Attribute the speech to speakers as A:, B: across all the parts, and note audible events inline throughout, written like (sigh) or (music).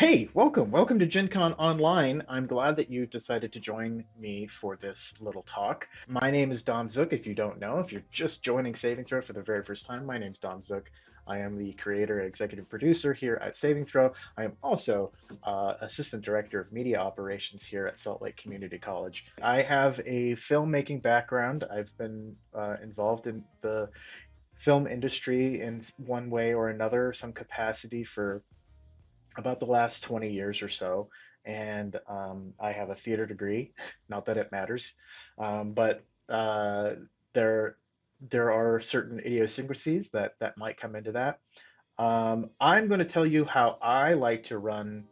A: Hey, welcome. Welcome to Gen Con Online. I'm glad that you decided to join me for this little talk. My name is Dom Zook, if you don't know. If you're just joining Saving Throw for the very first time, my name is Dom Zook. I am the creator and executive producer here at Saving Throw. I am also uh, assistant director of media operations here at Salt Lake Community College. I have a filmmaking background. I've been uh, involved in the film industry in one way or another, some capacity for about the last 20 years or so. And um, I have a theater degree, (laughs) not that it matters, um, but uh, there there are certain idiosyncrasies that that might come into that. Um, I'm going to tell you how I like to run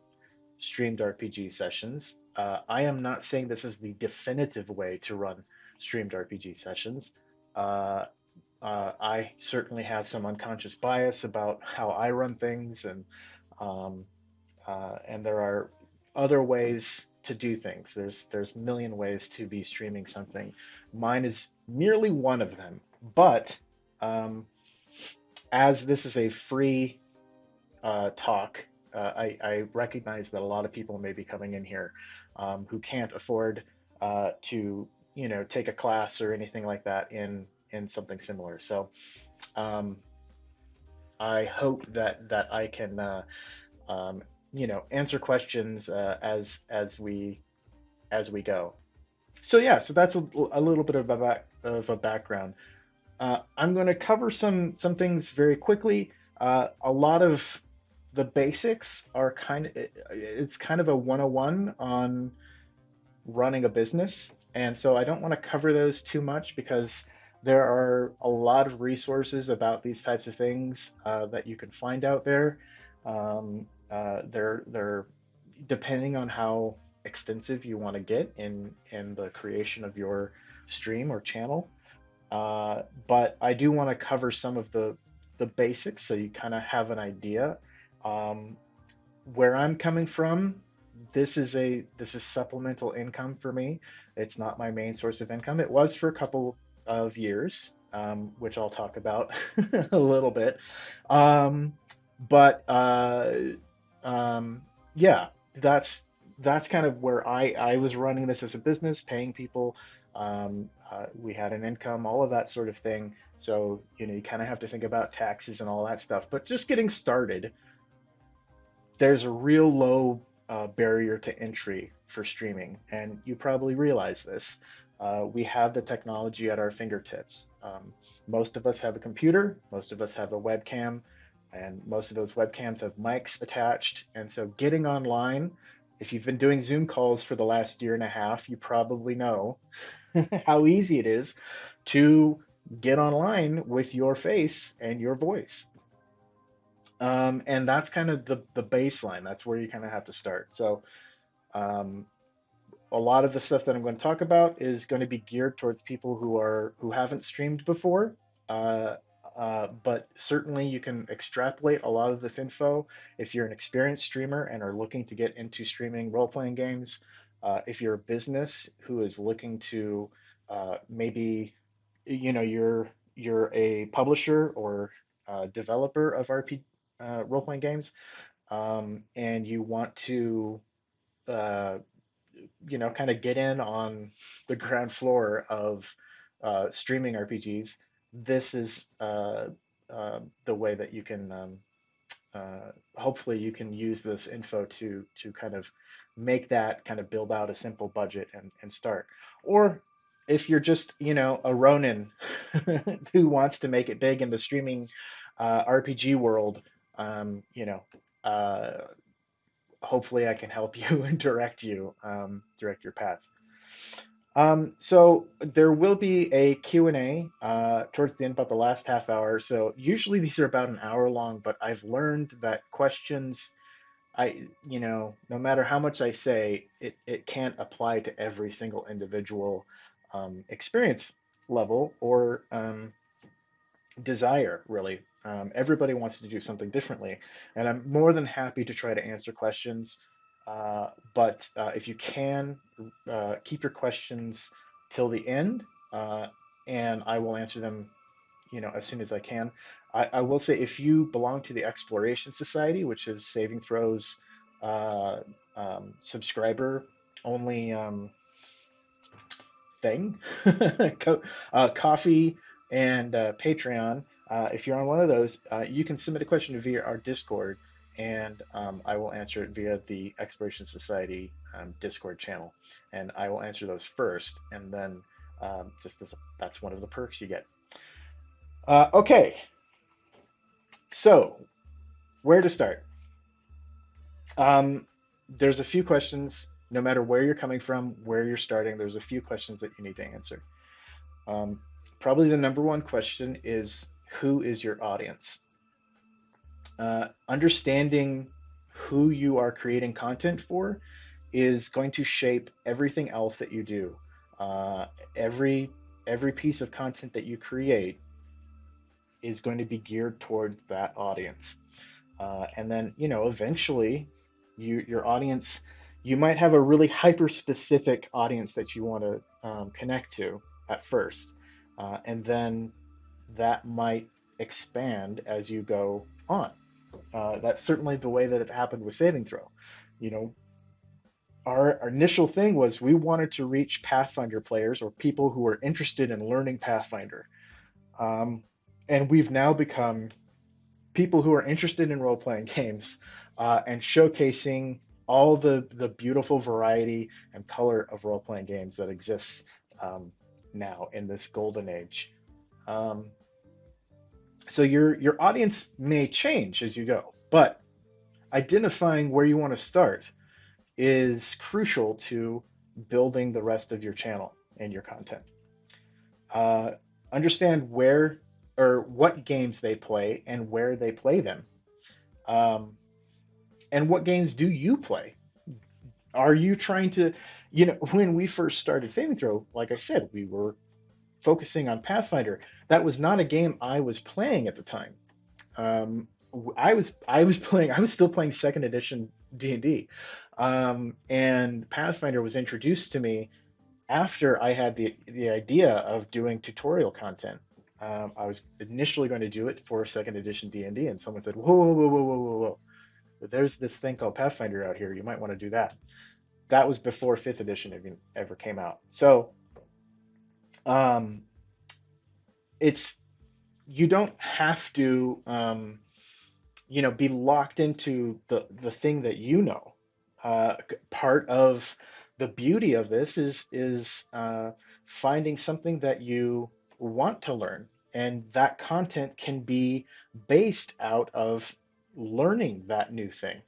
A: streamed RPG sessions. Uh, I am not saying this is the definitive way to run streamed RPG sessions. Uh, uh, I certainly have some unconscious bias about how I run things, and um, uh, and there are other ways to do things. There's there's million ways to be streaming something. Mine is merely one of them. But um, as this is a free uh, talk, uh, I, I, recognize that a lot of people may be coming in here um, who can't afford uh, to, you know, take a class or anything like that in in something similar. So um, I hope that that I can, uh, um, you know, answer questions uh, as as we as we go. So yeah, so that's a, a little bit of a back, of a background. Uh, I'm going to cover some some things very quickly. Uh, a lot of the basics are kind of it's kind of a 101 on running a business, and so I don't want to cover those too much because there are a lot of resources about these types of things uh, that you can find out there. Um, uh, they're they're depending on how extensive you want to get in in the creation of your stream or channel. Uh, but I do want to cover some of the the basics so you kind of have an idea. Um, where I'm coming from, this is a this is supplemental income for me. It's not my main source of income. It was for a couple of years, um, which I'll talk about (laughs) a little bit. Um, but uh, um, yeah, that's that's kind of where I I was running this as a business, paying people um, uh, we had an income, all of that sort of thing. So, you know, you kind of have to think about taxes and all that stuff. But just getting started, there's a real low uh, barrier to entry for streaming. And you probably realize this. Uh, we have the technology at our fingertips. Um, most of us have a computer, most of us have a webcam, and most of those webcams have mics attached. And so getting online, if you've been doing Zoom calls for the last year and a half, you probably know (laughs) how easy it is to get online with your face and your voice. Um, and that's kind of the, the baseline. That's where you kind of have to start. So um, a lot of the stuff that I'm going to talk about is going to be geared towards people who are who haven't streamed before. Uh, uh, but certainly you can extrapolate a lot of this info if you're an experienced streamer and are looking to get into streaming role-playing games uh, if you're a business who is looking to uh, maybe, you know, you're you're a publisher or developer of RP uh, role playing games, um, and you want to, uh, you know, kind of get in on the ground floor of uh, streaming RPGs, this is the way that you can. Um, uh, hopefully you can use this info to to kind of make that kind of build out a simple budget and, and start or if you're just you know a ronin (laughs) who wants to make it big in the streaming uh, rpg world um, you know uh, hopefully i can help (laughs) you and direct you um, direct your path um, so there will be a Q&A uh, towards the end, about the last half hour. So usually these are about an hour long, but I've learned that questions, I you know, no matter how much I say, it, it can't apply to every single individual um, experience level or um, desire, really. Um, everybody wants to do something differently. And I'm more than happy to try to answer questions. Uh, but uh, if you can, uh, keep your questions till the end, uh, and I will answer them, you know, as soon as I can. I, I, will say if you belong to the Exploration Society, which is Saving Throws uh, um, subscriber only um, thing, (laughs) Co- uh, Ko-fi and Patreon. Uh, if you're on one of those, uh, you can submit a question via our Discord, and um, I will answer it via the Exploration Society um, Discord channel. And I will answer those first, and then um, just as that's one of the perks you get. Uh, okay, so where to start? Um, there's a few questions, no matter where you're coming from, where you're starting, there's a few questions that you need to answer. Um, probably the number one question is who is your audience? Uh, understanding who you are creating content for is going to shape everything else that you do. Uh, every every piece of content that you create is going to be geared towards that audience. Uh, and then, you know, eventually you, your audience, you might have a really hyper specific audience that you want to um, connect to at first. Uh, and then that might expand as you go on. Uh, that's certainly the way that it happened with Saving Throw. You know, our, our, initial thing was we wanted to reach Pathfinder players or people who are interested in learning Pathfinder. Um, and we've now become people who are interested in role playing games uh, and showcasing all the the beautiful variety and color of role playing games that exists um, now in this golden age. Um, so your your audience may change as you go, but identifying where you want to start is crucial to building the rest of your channel and your content. Uh, understand where or what games they play and where they play them. Um, and what games do you play? Are you trying to, you know, (laughs) when we first started Saving Throw, like I said, we were focusing on Pathfinder. That was not a game I was playing at the time. Um, I was I was (laughs) playing I was still playing second edition D and D, um, and Pathfinder was introduced to me after I had the the idea of doing tutorial content. Um, I was initially going to do it for second edition D and D, and someone said, "Whoa, whoa, whoa, whoa, whoa, whoa! There's this thing called Pathfinder out here. You might want to do that." That was before fifth edition even ever came out. So, um, it's you don't have to, um, you know, be locked into the the thing that you know. Uh, part of the beauty of this is is uh, finding something that you want to learn. And that content can be based out of learning that new thing.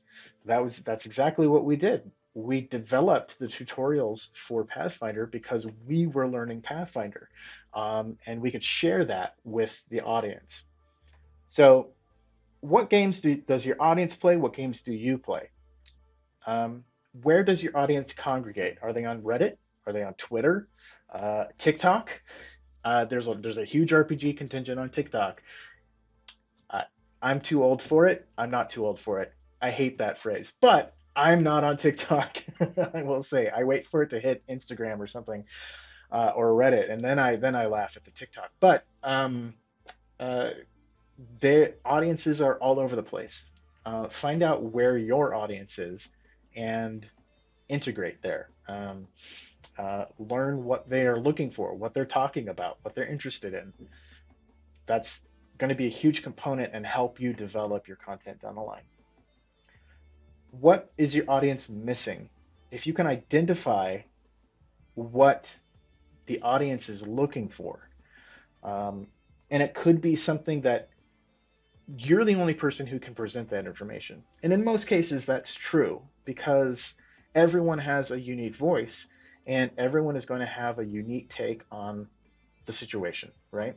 A: That was that's exactly what we did. We developed the tutorials for Pathfinder because we were learning Pathfinder, um, and we could share that with the audience. So, what games do, does your audience play? What games do you play? Um, where does your audience congregate? Are they on Reddit? Are they on Twitter? Uh, TikTok? Uh, there's a there's a huge RPG contingent on TikTok. Uh, I'm too old for it. I'm not too old for it. I hate that phrase, but I'm not on TikTok. (laughs) I will say I wait for it to hit Instagram or something, uh, or Reddit, and then I then I laugh at the TikTok. But um, uh, the audiences are all over the place. Uh, find out where your audience is, and integrate there. Um, uh, learn what they are looking for, what they're talking about, what they're interested in. That's going to be a huge component and help you develop your content down the line. What is your audience missing? If you can identify what the audience is looking for, um, and it could be something that you're the only person who can present that information. And in most cases, that's true because everyone has a unique voice and everyone is going to have a unique take on the situation, right?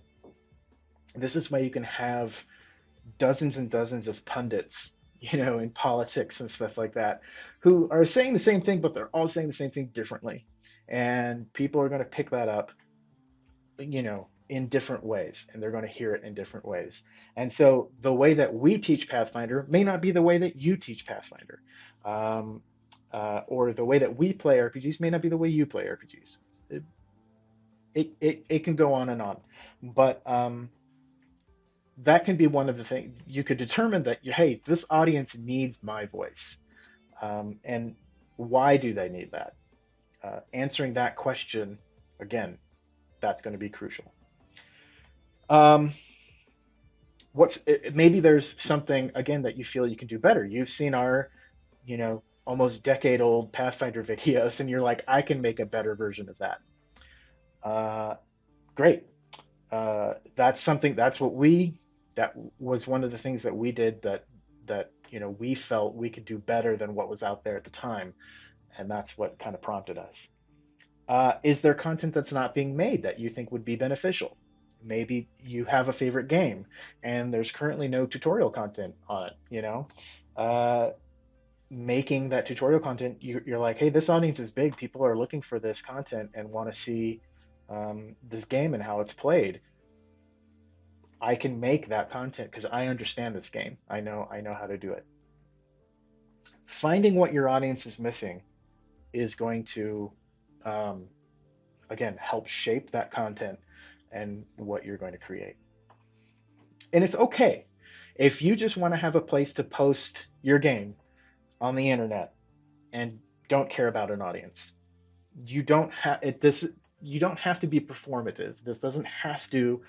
A: This is why you can have dozens and dozens of pundits, you know, in politics and stuff like that, who are saying the same thing, but they're all saying the same thing differently. And people are going to pick that up, you know, in different ways, and they're going to hear it in different ways. And so the way that we teach Pathfinder may not be the way that you teach Pathfinder. Um, uh, or the way that we play RPGs may not be the way you play RPGs. It, it, it, it can go on and on. But um, that can be one of the things you could determine that, you hey, this audience needs my voice. Um, and why do they need that? Uh, answering that question, again, that's going to be crucial. Um, what's maybe there's something again that you feel you can do better. You've seen our, you know, almost decade old Pathfinder (laughs) videos, and you're like, I can make a better version of that. Uh, great. Uh, that's something. That's what we. That was one of the things that we did that that you know we felt we could do better than what was out there at the time, and that's what kind of prompted us. Uh, is there content that's not being made that you think would be beneficial? Maybe you have a favorite game and there's currently no tutorial content on it. You know, uh, making that tutorial content, you, are like, hey, this audience is big. People are looking for this content and want to see um, this game and how it's played. I can make that content because I understand this game. I know I know how to do it. Finding what your audience is missing is going to, um, again, help shape that content and what you're going to create. And it's okay if you just want to have a place to post your game on the internet and don't care about an audience. You don't have it. This you don't have to be performative. This doesn't have to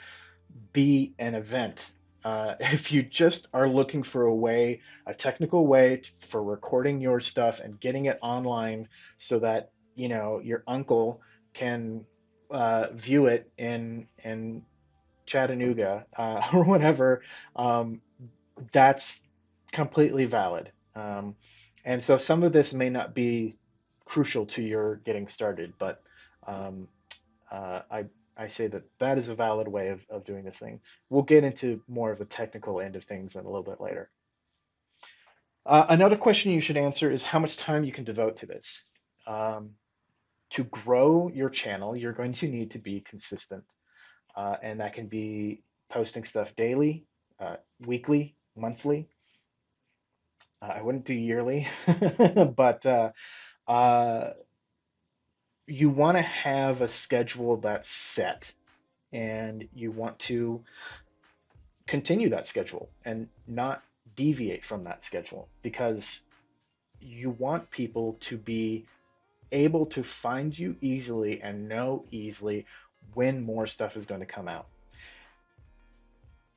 A: be an event. Uh, (laughs) if you just are looking for a way, a technical way to, for recording your stuff and getting it online so that you know your uncle can uh, view it in in Chattanooga uh, (laughs) or whatever, um, that's completely valid. Um, and so some of this may not be crucial to your getting started, but um, uh, I, I say that that is a valid way of, of doing this thing. We'll get into more of the technical end of things in a little bit later. Uh, another question you should answer is how much time you can devote to this. Um, to grow your channel, you're going to need to be consistent. Uh, and that can be posting stuff daily, uh, weekly, monthly. Uh, I wouldn't do yearly, (laughs) but uh, uh, you want to have a schedule that's set and you want to continue that schedule and not deviate from that schedule because you want people to be able to find you easily and know easily when more stuff is going to come out.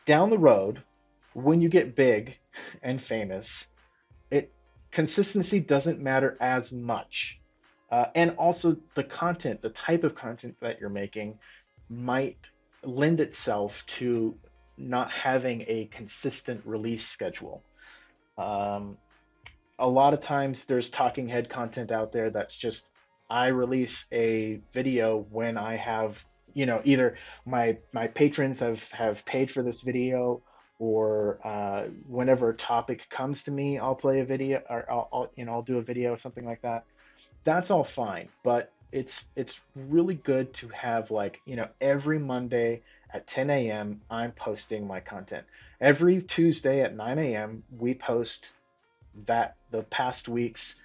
A: Down the road, when you get big and famous, it consistency doesn't matter as much. Uh, and also the content, the type of content that you're making might lend itself to not having a consistent release schedule. Um, a lot of times there's talking head content out there that's just I release a video when I have you know either my my patrons have have paid for this video or uh, whenever a topic comes to me I'll play a video or I'll, I'll you know I'll do a video or something like that. That's all fine, but it's it's really good to have like you know every Monday at 10 a.m. I'm posting my content. Every Tuesday at 9 a.m. we post that the past week's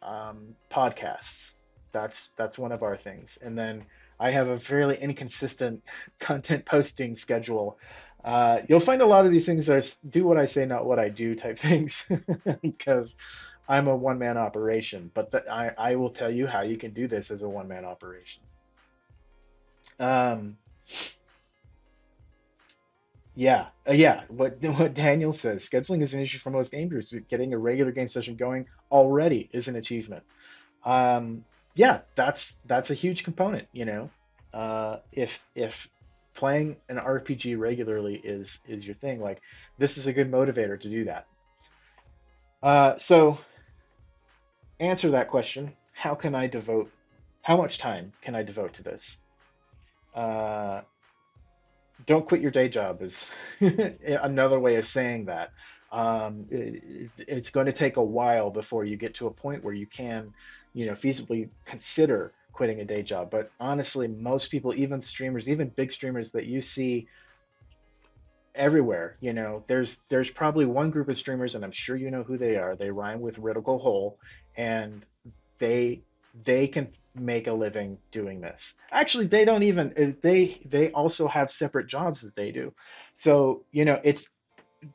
A: um, podcasts. That's that's one of our things. And then I have a fairly inconsistent (laughs) content posting schedule. Uh, you'll find a lot of these things are do what I say, not what I do type (laughs) things, because I'm a one man operation. But the, I I will tell you how you can do this as a one man operation. Um, yeah, uh, yeah. What (laughs) what Daniel says, scheduling is an issue for most game groups. Getting a regular game session going already is an achievement. Um, yeah, that's that's a huge component. You know, uh, if if playing an RPG regularly is is your thing, like this is a good motivator to do that. Uh, so, answer that question: How can I devote? How much time can I devote to this? Uh, don't quit your day job is (laughs) another way of saying that. Um, it, it's going to take a while before you get to a point where you can, you know, feasibly consider quitting a day job. But honestly, most people, even streamers, even big streamers that you see everywhere, you know, there's there's probably one group of streamers, and I'm sure you know who they are. They rhyme with Ritical Hole, and they they can make a living doing this. Actually, they don't even uh, they they also have separate jobs that they do. So, you know, it's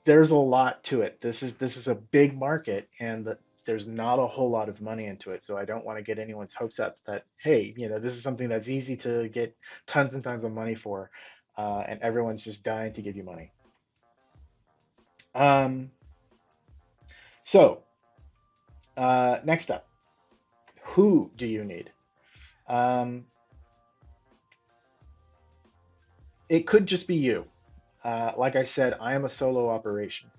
A: there's a lot to it. This is this is a big market and the, there's not a whole lot of money into it. So I don't want to get anyone's hopes up that, hey, you know, this is something that's easy to get tons and tons of money for, uh, and everyone's just dying to give you money. Um, so uh, next up, who do you need? Um, it could just be you. Uh, like I said, I am a solo operation,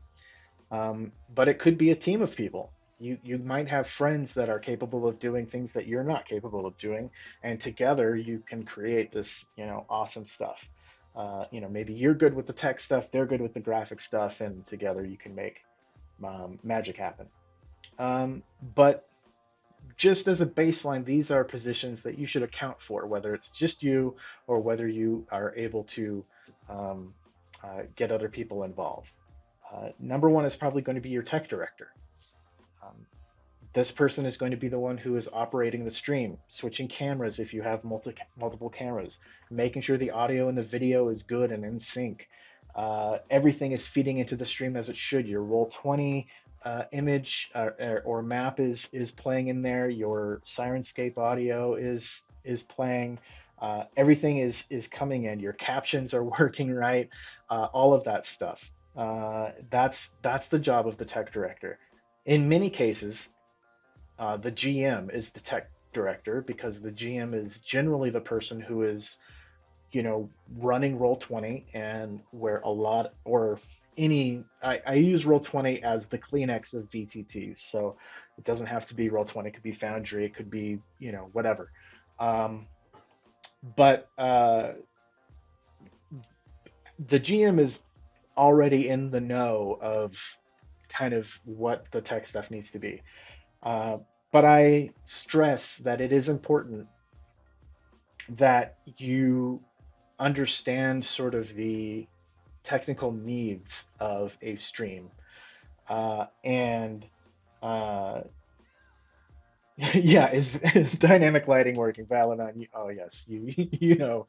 A: um, but it could be a team of people. You you might have friends that are capable of doing things that you're not capable of doing, and together you can create this you know awesome stuff. Uh, you know maybe you're good with the tech stuff, they're good with the graphic stuff, and together you can make um, magic happen. Um, but just as a baseline, these are positions that you should account for, whether it's just you or whether you are able to um, uh, get other people involved. Uh, number one is probably going to be your tech director. Um, this person is going to be the one who is operating the stream, switching cameras if you have multi multiple cameras, making sure the audio and the video is good and in sync. Uh, everything is feeding into the stream as it should. Your Roll20 uh, image uh, or map is is playing in there. Your Syrinscape audio is is playing. Uh, everything is is coming in. Your captions are (laughs) working right. Uh, all of that stuff. Uh, that's that's the job of the tech director. In many cases, uh, the GM is the tech director because the GM is generally the person who is, you know, running Roll Twenty and where a lot or any I, I use Roll20 as the Kleenex of VTTs. So it doesn't have to be Roll20, it could be Foundry, it could be, you know, whatever. Um, but uh, the GM is already in the know of kind of what the tech stuff needs to be. Uh, but I stress that it is important that you understand sort of the technical needs of a stream. Uh, and uh, (laughs) yeah, is, (laughs) is dynamic lighting working? Valadon, you, oh yes, you (laughs) you know,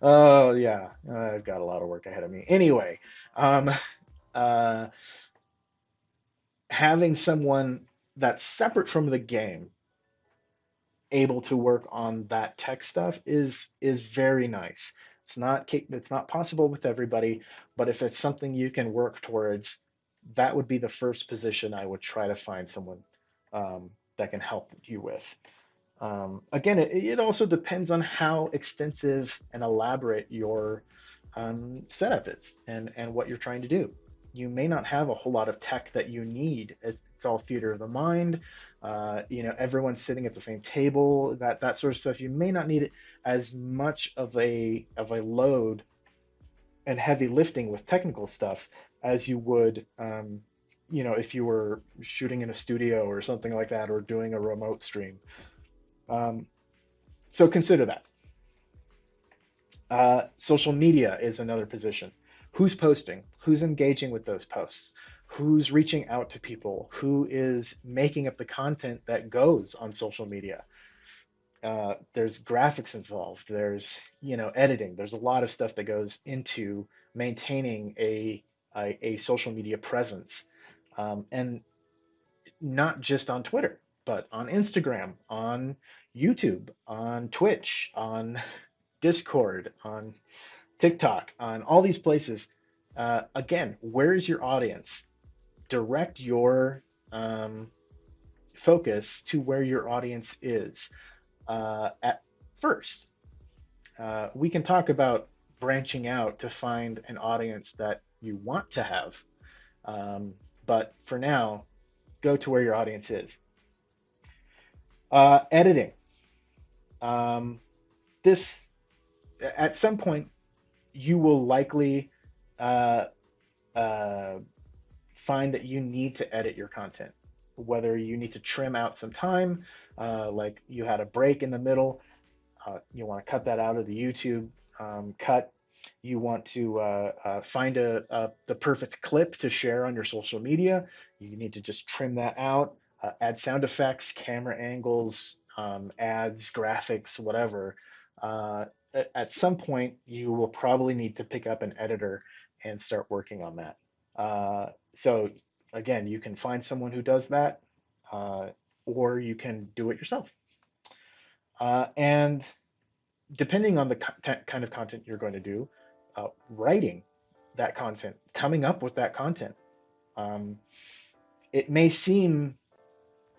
A: oh yeah, I've got a lot of work ahead of me. Anyway, um, uh, having someone that's separate from the game able to work on that tech stuff is is very nice it's not it's not possible with everybody, but if it's something you can work towards, that would be the first position I would try to find someone um, that can help you with. Um, again, it, it, also depends on how extensive and elaborate your um, setup is and, and what you're trying to do. You may not have a whole lot of tech that you need. It's, it's all theater of the mind. Uh, you know, everyone's sitting at the same table, that, that sort of stuff. You may not need it as much of a of a load and heavy lifting with technical stuff as you would um, you know if you were shooting in a studio or something like that or doing a remote stream um, so consider that uh, social media is another position who's posting who's engaging with those posts who's reaching out to people who is making up the content that goes on social media. Uh, there's graphics involved there's you know editing there's a lot of stuff that goes into maintaining a a, a social media presence. Um, and not just on twitter but on instagram on youtube on twitch on (laughs) discord on tiktok on all these places uh, again where is your audience direct your um, focus to where your audience is uh, at first. Uh, we can talk about branching out to find an audience that you want to have. Um, but for now, go to where your audience is. Uh, editing. Um, this, at some point, you will likely uh, uh, find that you need to edit your content, whether you need to trim out some time, uh, like you had a break in the middle, uh, you want to cut that out of the YouTube um, cut. You want to uh, uh, find a, a, the perfect clip to share on your social media. You need to just trim that out, add sound effects, camera angles, um, ads, graphics, whatever. Uh, at some point, you will probably need to pick up an editor and start working on that. so again, you can find someone who does that uh, or you can do it yourself. Uh, and depending on the kind of content you're going to do, uh, writing that content, coming up with that content, um, it may seem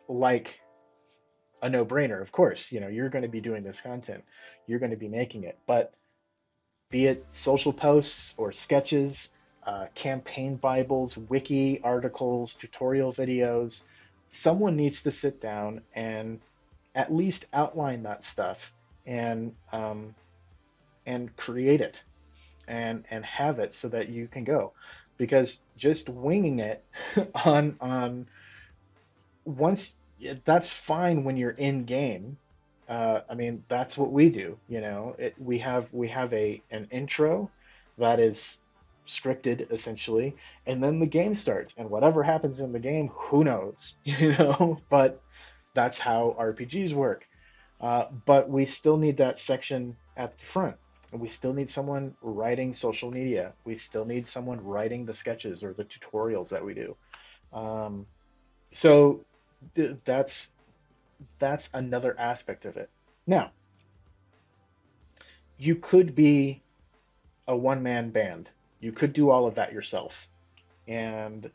A: like a no-brainer. Of course, you know you're going to be doing this content, you're going to be making it, but be it social posts or sketches, uh, campaign bibles, wiki articles, tutorial videos, someone needs to sit down and at least outline that stuff and um, and create it and and have it so that you can go because just winging it (laughs) on on once that's fine when you're in game. Uh, i mean that's what we do you know? It, we have we have a an intro that is scripted essentially and then the game starts and whatever happens in the game who knows (laughs) you know? But that's how rpgs work. Uh, but we still need that section at the front and we still need someone writing social media. We still need someone writing the sketches or the tutorials that we do. Um, so that's that's another aspect of it now you could be a one-man band you could do all of that yourself. And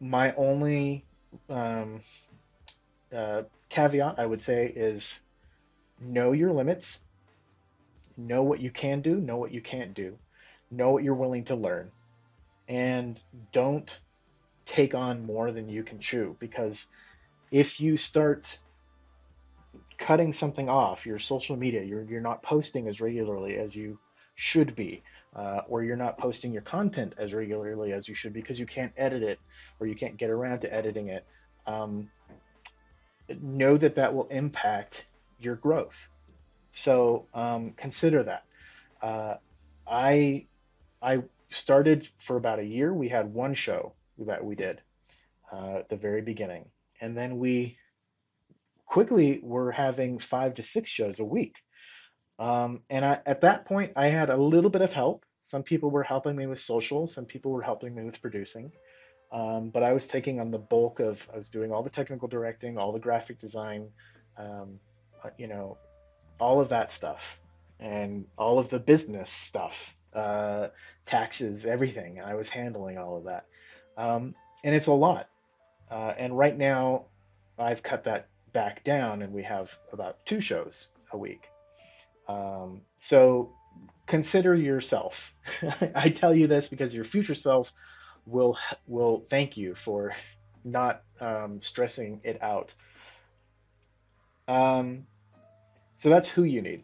A: my only um, uh, caveat I would say is know your limits, know what you can do, know what you can't do, know what you're willing to learn, and don't take on more than you can chew because if you start cutting something off your social media you're, you're not posting as regularly as you should be uh, or you're not posting your content as regularly as you should because you can't edit it or you can't get around to editing it, um, know that that will impact your growth. So um, consider that. Uh, I I started for about a year. We had one show that we did uh, at the very beginning, and then we quickly were having five to six shows a week. Um, and I, at that point, I had a little bit of help. Some people were helping me with social, some people were helping me with producing. Um, but I was taking on the bulk of, I was doing all the technical directing, all the graphic design, um, uh, you know, all of that stuff and all of the business stuff, uh, taxes, everything. I was handling all of that. Um, and it's a lot. Uh, and right now, I've cut that back down and we have about two shows a week. Um, so consider yourself. (laughs) I tell you this because your future self will will thank you for not um, stressing it out. Um, so that's who you need.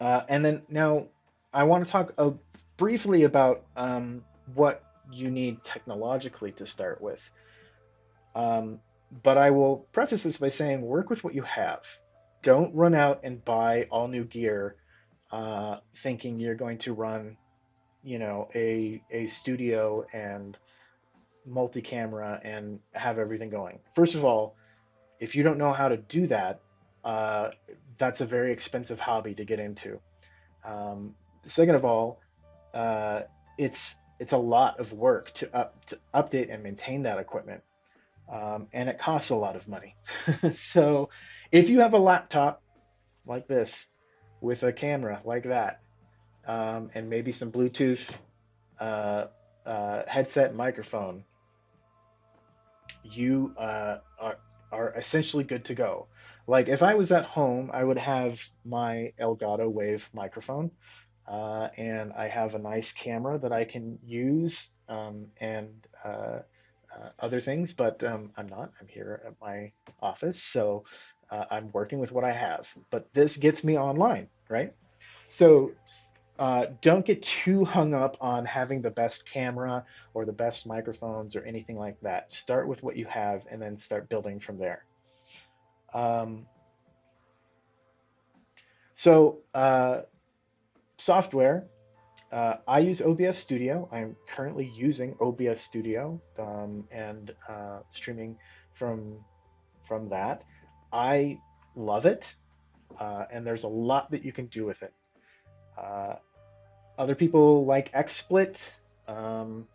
A: Uh, and then now I want to talk uh, briefly about um, what you need technologically to start with. Um, but I will preface this by saying work with what you have. Don't run out and buy all new gear uh, thinking you're going to run you know a a studio and multi-camera and have everything going. First of all if you don't know how to do that uh, that's a very expensive hobby to get into. Um, second of all uh, it's it's a lot of work to up to update and maintain that equipment um, and it costs a lot of money (laughs) so if you have a laptop like this with a camera like that, um, and maybe some Bluetooth uh, uh, headset microphone, you uh, are, are essentially good to go. Like if I was at home, I would have my Elgato Wave microphone, uh, and I have a nice camera that I can use um, and uh, other things, but um, I'm not. I'm here at my office, so uh, I'm working with what I have, but this gets me online, right? So uh, don't get too hung up on having the best camera or the best microphones or anything like that. Start with what you have and then start building from there. Um, so uh, software, uh, I use OBS Studio. I'm currently using OBS Studio um, and uh, streaming from from that. I love it, uh, and there's a lot that you can do with it. Uh, other people like XSplit. Um,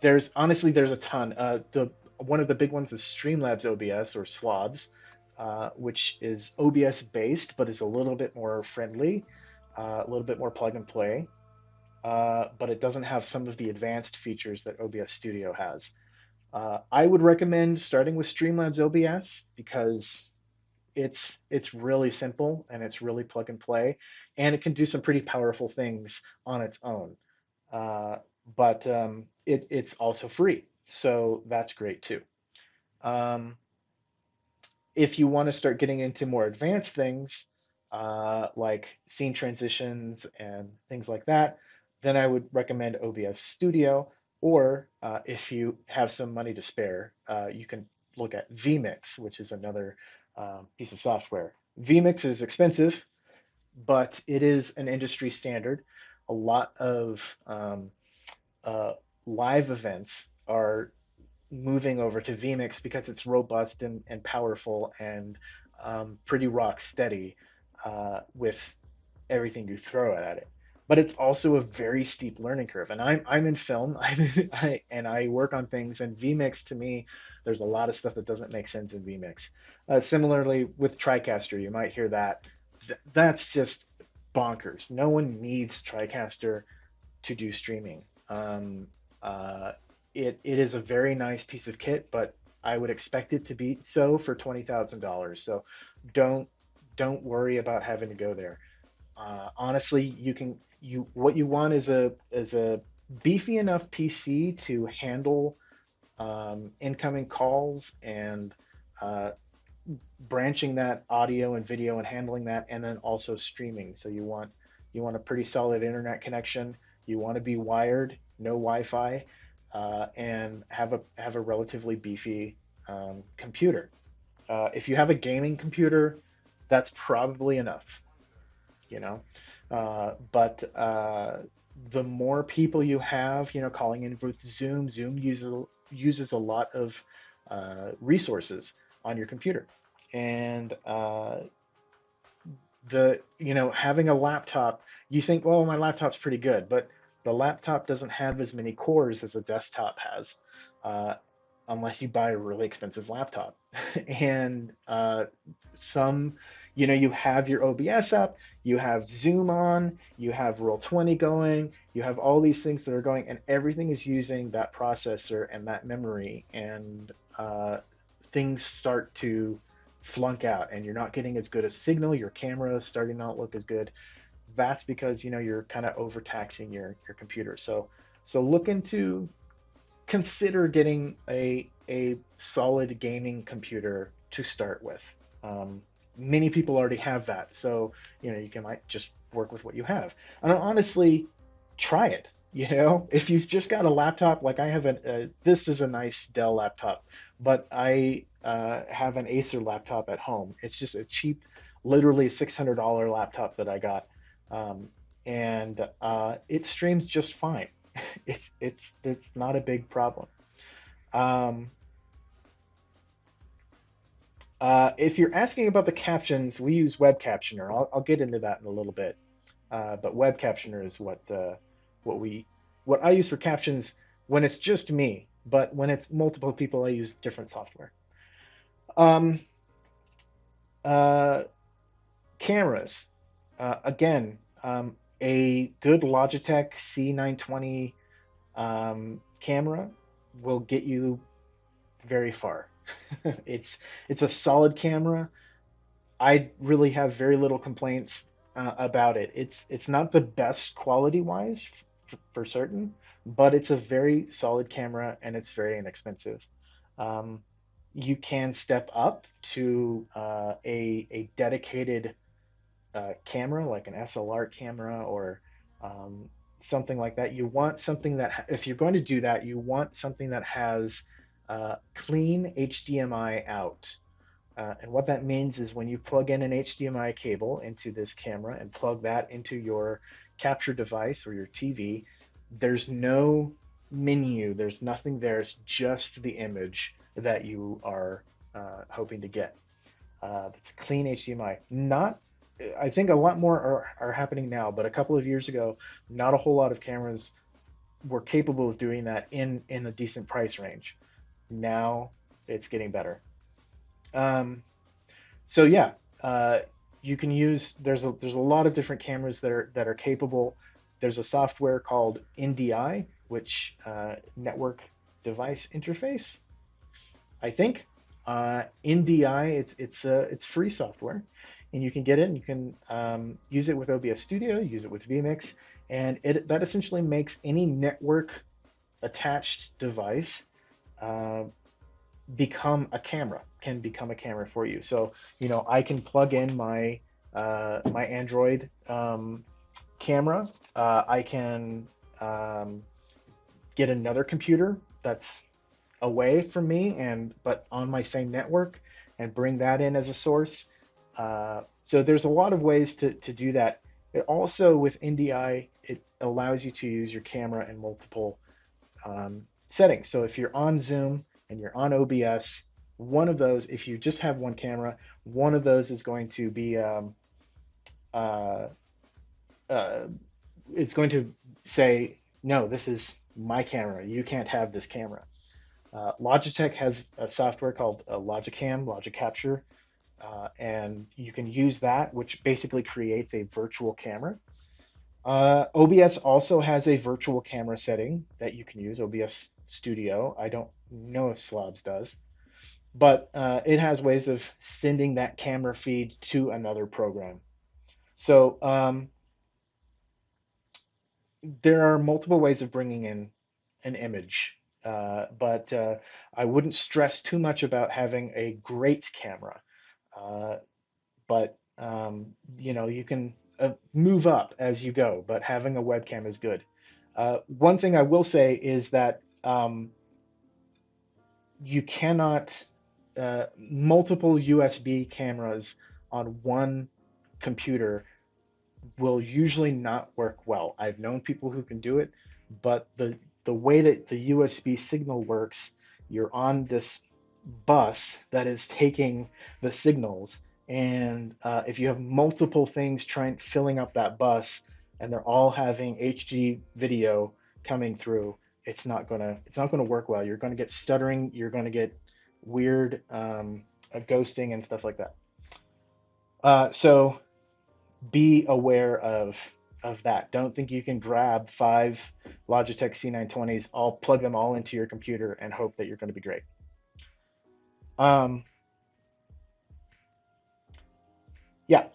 A: there's honestly there's a ton. Uh, the one of the big ones is Streamlabs OBS or Slobs, uh, which is OBS based, but is a little bit more friendly, a little bit more plug and play. Uh, but it doesn't have some of the advanced features that OBS Studio has. Uh, I would recommend starting with Streamlabs OBS because it's it's really simple and it's really plug and play, and it can do some pretty powerful things on its own. Uh, but um, it, it's also free, so that's great too. Um, if you want to start getting into more advanced things, uh, like scene transitions and things like that, then I would recommend OBS Studio. Or uh, if you have some money to spare, uh, you can look at vMix, which is another um, piece of software. vMix is expensive, but it is an industry standard. A lot of um, uh, live events are moving over to vMix because it's robust and, and powerful and um, pretty rock steady uh, with everything you throw at it. But it's also a very steep learning curve. And I'm, I'm in film (laughs) I'm in, I, and I work on things. And vMix to me, there's a lot of stuff that doesn't make sense in vMix. Uh, similarly with TriCaster, you might hear that. Th- that's just bonkers. No one needs TriCaster to do streaming. Um, uh, it it is a very nice piece of kit, but I would expect it to be so for twenty thousand dollars. So don't don't worry about having to go there. Uh, honestly, you can you what you want is a is a beefy enough PC to handle um, incoming calls and uh, branching that audio and video and handling that, and then also streaming. So you want you want a pretty solid internet connection. You want to be wired, no Wi-Fi uh, and have a have a relatively beefy um, computer. Uh, if you have a gaming computer, that's probably enough, you know. Uh, but uh, the more people you have, you know, calling in with Zoom, Zoom uses uses a lot of uh, resources on your computer, and uh, the you know having a laptop, you think, well, my laptop's pretty good, but the laptop doesn't have as many cores as a desktop has, uh, unless you buy a really expensive laptop. (laughs) and some, you know, you have your OBS up, you have Zoom on, you have Roll20 going, you have all these things that are going, and everything is using that processor and that memory, and uh, things start to flunk out, and you're not getting as good a signal. Your camera is starting not look as good that's because you know you're kind of overtaxing your your computer. So so look into consider getting a a solid gaming computer to start with. Um, many people already have that, so you know you can might just work with what you have. And honestly, try it. You know, (laughs) if you've just got a laptop, like I have an, uh, this is a nice Dell laptop, but I uh, have an Acer laptop at home. It's just a cheap, literally $600 laptop that I got um, and uh, it streams just fine. (laughs) it's it's it's not a big problem. Um, uh, if you're asking about the captions, we use Web Captioner. I'll, I'll get into that in a little bit. Uh, but Web Captioner is what uh, what we what I use for captions when it's just me. But when it's multiple people, I use different software. Um, uh, cameras. Uh, again, um, a good Logitech C920 um, camera will get you very far. (laughs) it's it's a solid camera. I really have very little complaints uh, about it. It's it's not the best quality wise f- for certain, but it's a very solid camera and it's very inexpensive. Um, you can step up to uh, a a dedicated uh, camera, like an SLR camera or um, something like that. You want something that, if you're going to do that, you want something that has uh, clean HDMI out. Uh, and what that means is when you plug in an HDMI cable into this camera and plug that into your capture device or your TV, there's no menu, there's nothing there, it's just the image that you are uh, hoping to get. Uh, it's clean HDMI, not I think a lot more are, are happening now, but a couple of years ago, not a whole lot of cameras were capable of doing that in in a decent price range. Now it's getting better. Um, so yeah, uh, you can use there's a there's a lot of different cameras that are that are capable. There's a software called NDI, which uh, Network Device Interface, I think. Uh, NDI, it's it's uh, it's free software, and you can get it and you can um, use it with OBS Studio, use it with vMix, and it that essentially makes any network attached device uh, become a camera can become a camera for you. So you know i can plug in my uh, my android um, camera. Uh, i can um, get another computer that's away from me and but on my same network and bring that in as a source. Uh, so there's a lot of ways to, to do that. It also with ndi it allows you to use your camera in multiple um, settings so if you're on zoom and you're on OBS, one of those, if you just have one camera, one of those is going to be, um, uh, uh, it's going to say, no, this is my camera. You can't have this camera. Uh, Logitech has a software called uh, Logicam, Logic Capture, uh, and you can use that, which basically creates a virtual camera. Uh, OBS also has a virtual camera setting that you can use, OBS Studio. I don't know if Slobs does, but uh, it has ways of sending that camera feed to another program. So um, there are multiple ways of bringing in an image, uh, but uh, I wouldn't stress too much about having a great camera. Uh, but um, you know, you can uh, move up as you go, but having a webcam is good. Uh, one thing I will say is that um, you cannot uh, multiple USB cameras on one computer will usually not work well. I've known people who can do it, but the the way that the USB signal works, you're on this bus that is taking the signals, and uh, if you have multiple things trying filling up that bus, and they're all having HD video coming through, it's not gonna it's not gonna work well. You're gonna get stuttering. You're gonna get weird um, ghosting and stuff like that. Uh, so be aware of of that. Don't think you can grab five Logitech C920s, all plug them all into your computer and hope that you're going to be great. Um, yeah.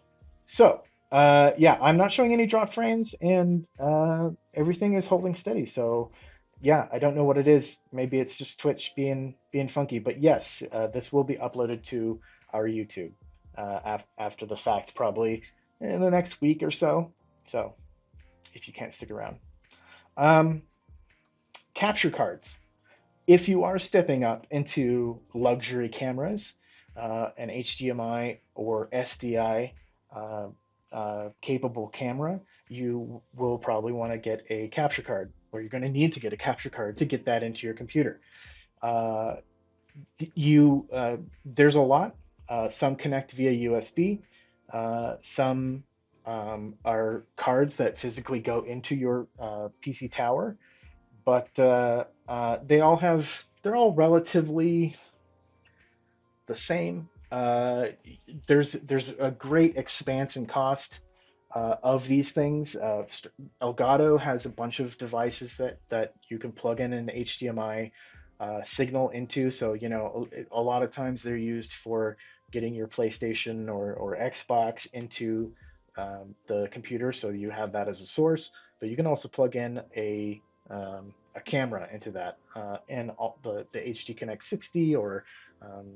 A: So uh, yeah, I'm not showing any drop frames, and uh, everything is holding steady. So yeah, I don't know what it is. Maybe it's just Twitch being being funky. But yes, uh, this will be uploaded to our YouTube uh, af- after the fact, probably in the next week or so. So if you can't stick around, um, capture cards. If you are stepping up into luxury cameras, uh, an HDMI or SDI uh, uh, capable camera, you will probably want to get a capture card or you're going to need to get a capture card to get that into your computer. Uh, you uh, there's a lot. Uh, some connect via USB. Uh, some um, are cards that physically go into your uh, PC tower, but uh, they all have they're all relatively the same. there's there's a great expanse in cost uh, of these things. Uh, Elgato has a bunch of devices that that you can plug in an HDMI uh, signal into. So you know, a, a, lot of times they're used for getting your PlayStation or or Xbox into um, the computer, so you have that as a source. But you can also plug in a um, a camera into that, uh, and all the the HD Connect 60 or um,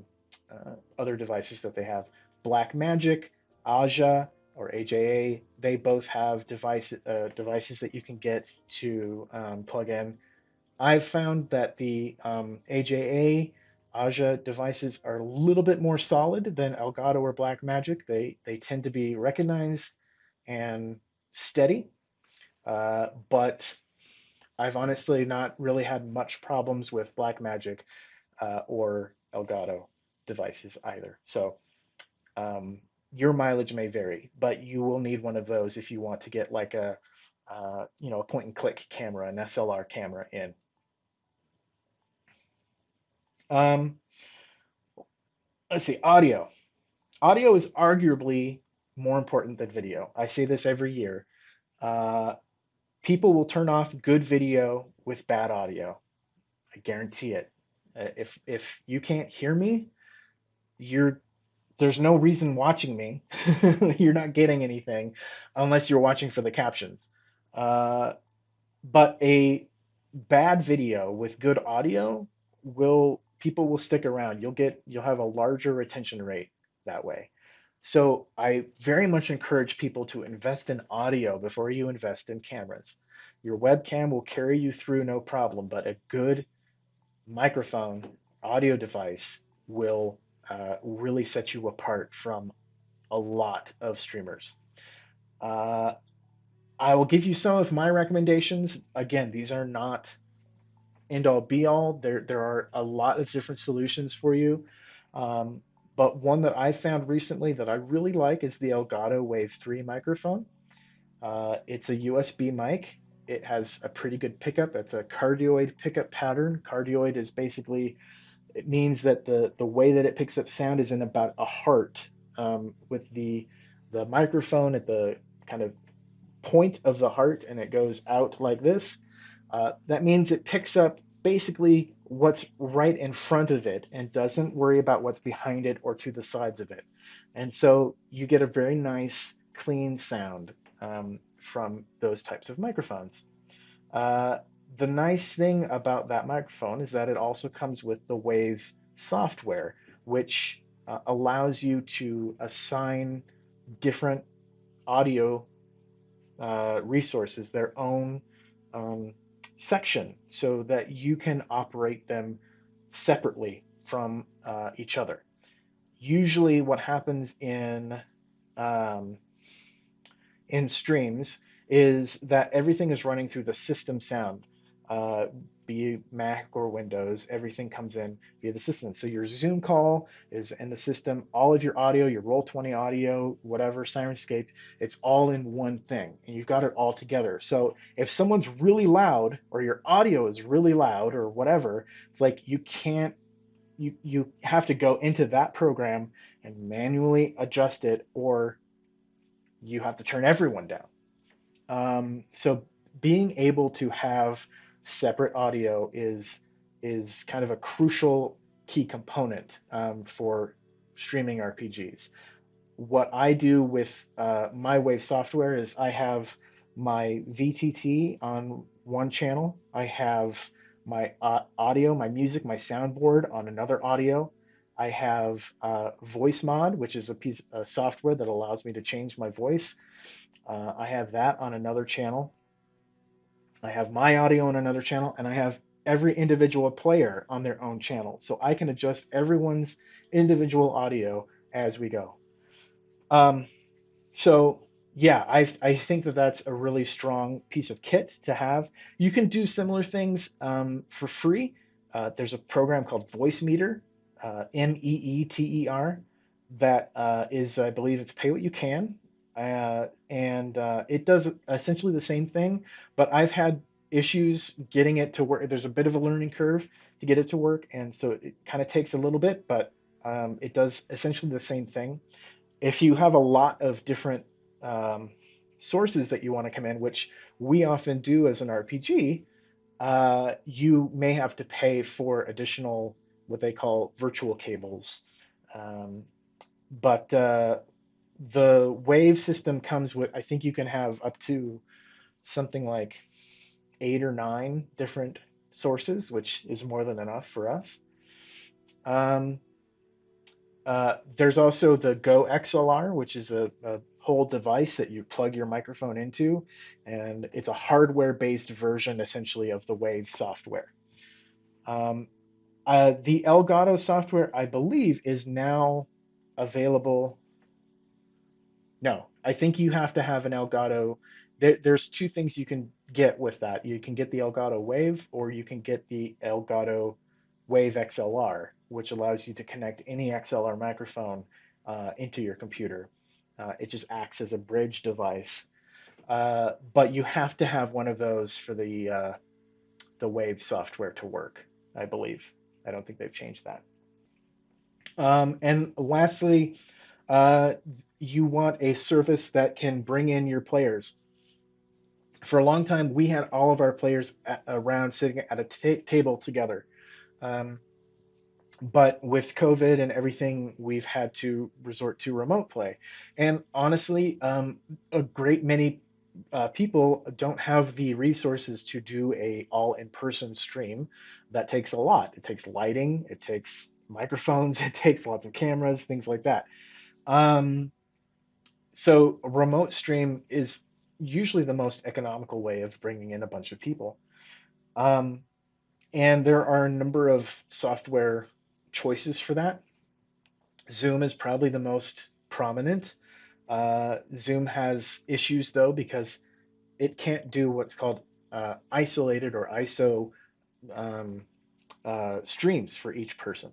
A: uh, other devices that they have. Blackmagic, Aja, or AJA, they both have device, uh, devices that you can get to um, plug in. I've found that the um, AJA Aja devices are a little bit more solid than Elgato or Blackmagic. They they tend to be recognized and steady, uh, but I've honestly not really had much problems with Blackmagic uh, or Elgato devices either. So um, your mileage may vary, but you will need one of those if you want to get like a, uh, you know, a point and click camera, an SLR camera in. Um, let's see, audio. Audio is arguably more important than video. I say this every year. Uh, people will turn off good video with bad audio. I guarantee it. Uh, if if you can't hear me, you're there's no reason watching me. (laughs) you're not getting anything unless you're watching for the captions. Uh, but a bad video with good audio will people will stick around. You'll get you'll have a larger retention rate that way. So I very much encourage people to invest in audio before you invest in cameras. Your webcam will carry you through no problem, but a good microphone audio device will uh, really set you apart from a lot of streamers. Uh, I will give you some of my recommendations. Again, these are not end all be all. There, there are a lot of different solutions for you. Um, but one that I found recently that I really like is the Elgato Wave 3 microphone. Uh, it's a USB mic. It has a pretty good pickup. It's a cardioid pickup pattern. Cardioid is basically, it means that the, the way that it picks up sound is in about a heart um, with the, the microphone at the kind of point of the heart and it goes out like this. Uh, that means it picks up basically what's right in front of it and doesn't worry about what's behind it or to the sides of it. And so you get a very nice, clean sound um, from those types of microphones. Uh, the nice thing about that microphone is that it also comes with the Wave software, which uh, allows you to assign different audio uh, resources their own um, section so that you can operate them separately from uh, each other. Usually, what happens in um, in streams is that everything is running through the system sound. Uh, be Mac or Windows, everything comes in via the system. So your Zoom call is in the system, all of your audio, your Roll20 audio, whatever, Syrinscape, it's all in one thing and you've got it all together. So if someone's really loud or your audio is really loud or whatever, it's like you can't, you, you have to go into that program and manually adjust it or you have to turn everyone down. Um, so being able to have separate audio is is kind of a crucial key component um, for streaming RPGs. What I do with uh, my Wave software is I have my VTT on one channel. I have my uh, audio, my music, my soundboard on another audio. I have uh, Voicemod, which is a piece of software that allows me to change my voice. Uh, I have that on another channel. I have my audio on another channel, and I have every individual player on their own channel. So I can adjust everyone's individual audio as we go. Um, so yeah, I, I think that that's a really strong piece of kit to have. You can do similar things um, for free. Uh, there's a program called Voicemeeter, uh, M-E-E-T-E-R, that uh, is, I believe it's pay what you can. Uh, and uh, it does essentially the same thing, but I've had issues getting it to work. There's a bit of a learning curve to get it to work, and so it kind of takes a little bit, but um, it does essentially the same thing. If you have a lot of different um, sources that you want to come in, which we often do as an RPG, uh, you may have to pay for additional what they call virtual cables. Um, but uh, the wave system comes with i think you can have up to something like eight or nine different sources which is more than enough for us. Um, uh, there's also the GoXLR which is a, a, whole device that you plug your microphone into and it's a hardware based version essentially of the wave software. Um, uh, the elgato software i believe is now available no, I think you have to have an Elgato. There, there's two things you can get with that. You can get the Elgato Wave, or you can get the Elgato Wave XLR, which allows you to connect any XLR microphone uh, into your computer. Uh, it just acts as a bridge device. Uh, but you have to have one of those for the uh, the Wave software to work, I believe. I don't think they've changed that. Um, and lastly, uh, you want a service that can bring in your players. For a long time, we had all of our players at, around sitting at a table together. Um, but with COVID and everything, we've had to resort to remote play. And honestly, um, a great many uh, people don't have the resources to do a all in-person stream. That takes a lot. It takes lighting, it takes microphones, (laughs) it takes lots of cameras, things like that. Um, so remote stream is usually the most economical way of bringing in a bunch of people. Um, and there are a number of software choices for that. Zoom is probably the most prominent. Uh, Zoom has issues though because it can't do what's called uh, isolated or ISO um, uh, streams for each person.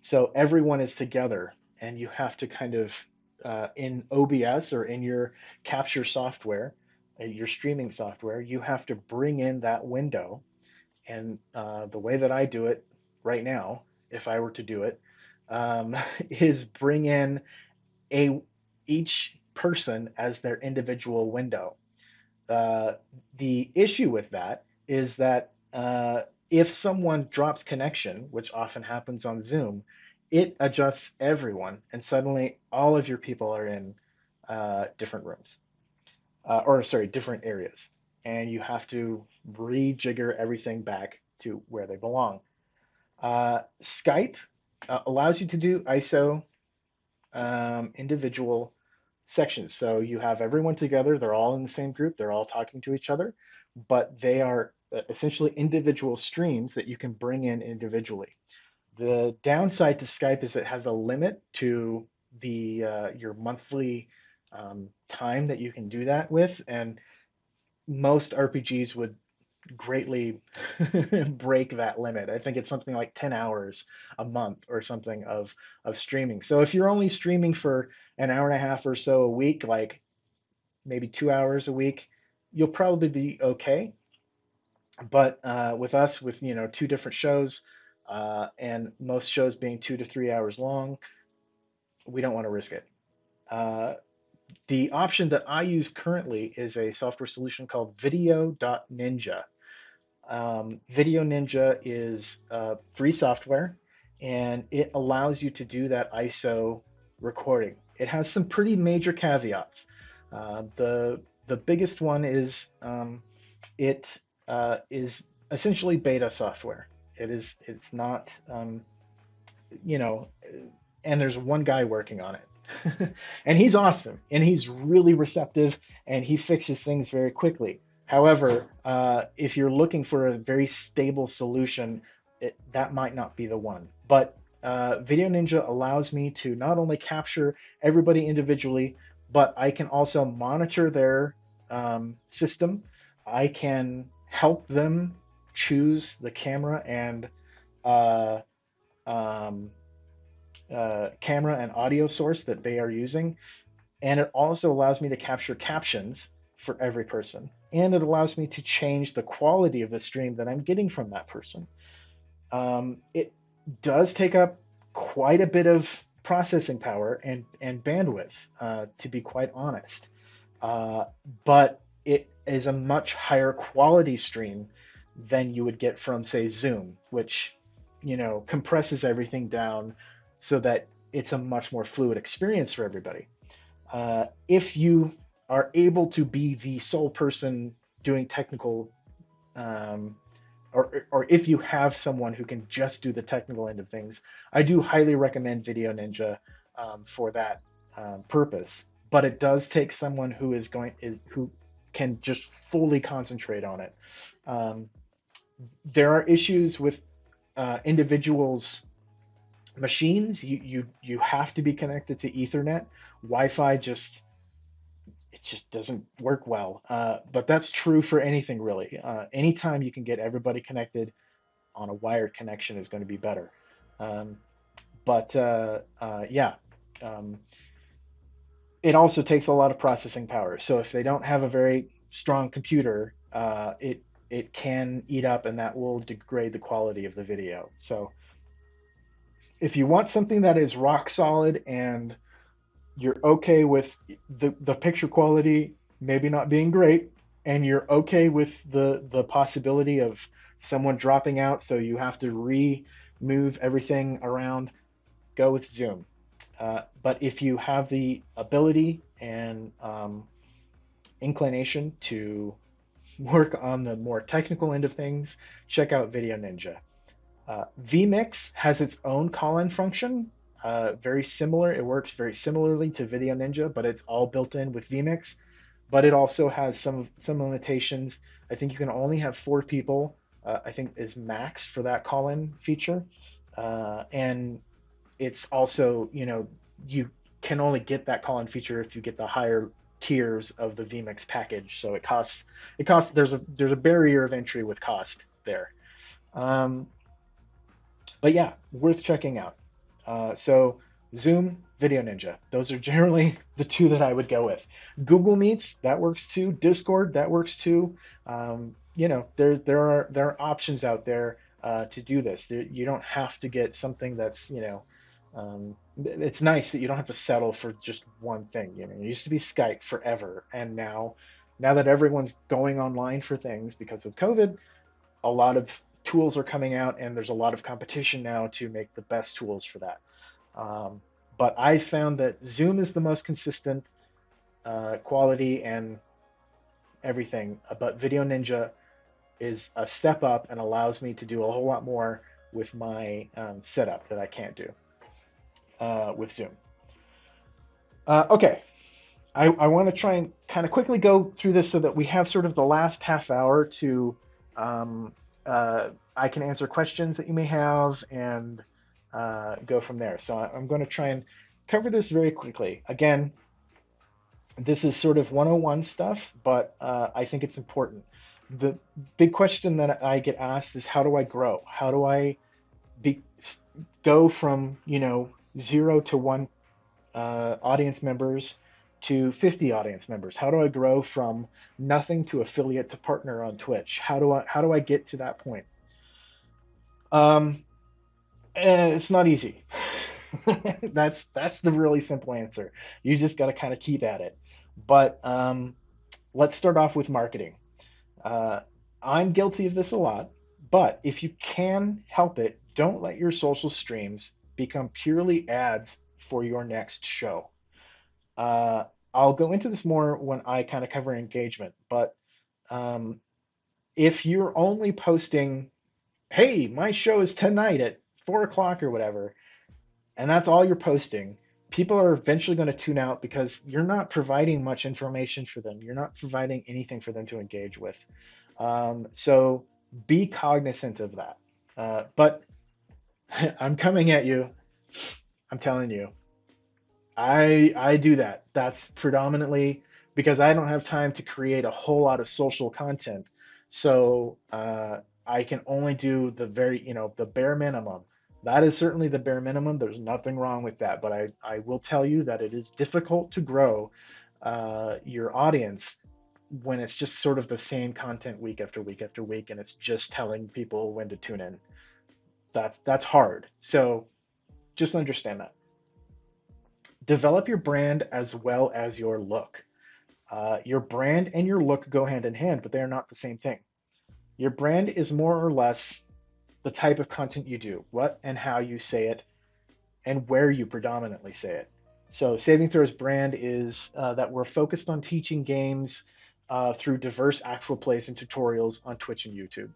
A: So everyone is together, and you have to kind of uh, in OBS or in your capture software, uh, your streaming software, you have to bring in that window. And uh, the way that I do it right now if I were to do it, um, (laughs) is bring in a each person as their individual window. Uh, the issue with that is that uh, if someone drops connection, which often happens on Zoom, it adjusts everyone, and suddenly all of your people are in uh, different rooms, uh, or sorry, different areas, and you have to rejigger everything back to where they belong. Uh, Skype uh, allows you to do ISO um, individual sections. So you have everyone together, they're all in the same group, they're all talking to each other, but they are uh, essentially individual streams that you can bring in individually. The downside to Skype is it has a limit to the uh, your monthly um, time that you can do that with, and most RPGs would greatly (laughs) break that limit. I think it's something like 10 hours a month or something of of streaming. So if you're only streaming for an hour and a half or so a week, like maybe two hours a week, you'll probably be okay. But uh, with us, with you know two different shows, uh, and most shows being two to three hours long, we don't want to risk it. Uh, the option that I use currently is a software solution called VDO.Ninja. Um, Video Ninja is uh, free software and it allows you to do that ISO recording. It has some pretty major caveats. Uh, the the biggest one is um, it uh, is essentially beta software. It is it's not um, you know, and there's one guy working on it, (laughs) and he's awesome and he's really receptive and he fixes things very quickly. However, uh, if you're looking for a very stable solution, it, that might not be the one. But uh, Video Ninja allows me to not only capture everybody individually, but I can also monitor their um, system. I can help them choose the camera and uh, um, uh, camera and audio source that they are using. And it also allows me to capture captions for every person. And it allows me to change the quality of the stream that I'm getting from that person. Um, it does take up quite a bit of processing power and, and bandwidth, uh, to be quite honest. Uh, but it is a much higher quality stream than you would get from, say, Zoom, which, you know, compresses everything down so that it's a much more fluid experience for everybody. Uh, if you are able to be the sole person doing technical um, or, or if you have someone who can just do the technical end of things, I do highly recommend Video Ninja um, for that um, purpose. But it does take someone who is going is who can just fully concentrate on it. Um, there are issues with uh, individuals' machines. You you you have to be connected to Ethernet. Wi-Fi just it just doesn't work well. Uh, but that's true for anything really. Uh, anytime you can get everybody connected on a wired connection is going to be better. Um, but uh, uh, yeah, um, it also takes a lot of processing power. So if they don't have a very strong computer, uh, it it can eat up, and that will degrade the quality of the video. So if you want something that is rock solid and you're okay with the, the picture quality maybe not being great and you're okay with the the possibility of someone dropping out so you have to re-move everything around go with zoom uh, but if you have the ability and um, inclination to work on the more technical end of things check out video ninja uh, vmix has its own call-in function uh, very similar. It works very similarly to Video Ninja, but it's all built in with vMix. But it also has some some limitations. I think you can only have four people. Uh, I think is max for that call-in feature, uh, and it's also you know you can only get that call-in feature if you get the higher tiers of the vmix package so it costs it costs there's a there's a barrier of entry with cost there um, but yeah worth checking out uh, so Zoom, Video Ninja. Those are (laughs) generally the two that I would go with. Google Meets, that works too. Discord, that works too. Um, you know, there there are there are options out there uh, to do this. There, you don't have to get something that's you know. Um, it's nice that you don't have to settle for just one thing. You know, it used to be Skype forever, and now, now that everyone's going online for things because of COVID, a lot of tools are coming out, and there's a lot of competition now to make the best tools for that. Um, but I found that Zoom is the most consistent uh, quality and everything. But Video Ninja is a step up and allows me to do a whole lot more with my um, setup that I can't do uh, with Zoom. Uh, okay, I, I want to try and kind of quickly go through this so that we have sort of the last half hour to um, uh, I can answer questions that you may have and uh, go from there. So I'm going to try and cover this very quickly. Again, this is sort of 101 stuff, but uh, I think it's important. The big question that I get asked is how do I grow? How do I be, go from, you know, zero to one uh, audience members to 50 audience members? How do I grow from nothing to affiliate to partner on Twitch? How do I how do I get to that point? Um, eh, it's not easy. (laughs) that's that's the really simple answer. You just got to kind of keep at it. But um, let's start off with marketing. Uh, I'm guilty of this a lot, but if you can help it, don't let your social streams become purely ads for your next show. Uh, I'll go into this more when I kind of cover engagement, but um, if you're only posting, hey, my show is tonight at four o'clock or whatever, and that's all you're posting, people are eventually going to tune out because you're not providing much information for them. You're not providing anything for them to engage with. Um, so be cognizant of that. Uh, but (laughs) I'm coming at you. I'm telling you, I I do that. That's predominantly because I don't have time to create a whole lot of social content. So uh, I can only do the very you know the bare minimum. That is certainly the bare minimum. There's nothing wrong with that. But I I will tell you that it is difficult to grow uh, your audience when it's just sort of the same content week after week after week, and it's just telling people when to tune in. That's that's hard. So just understand that develop your brand as well as your look. Uh, your brand and your look go hand in hand, but they are not the same thing. Your brand is more or less the type of content you do, what and how you say it, and where you predominantly say it. So, Saving Throws brand is uh, that we're focused on teaching games uh, through diverse actual plays and tutorials on Twitch and YouTube.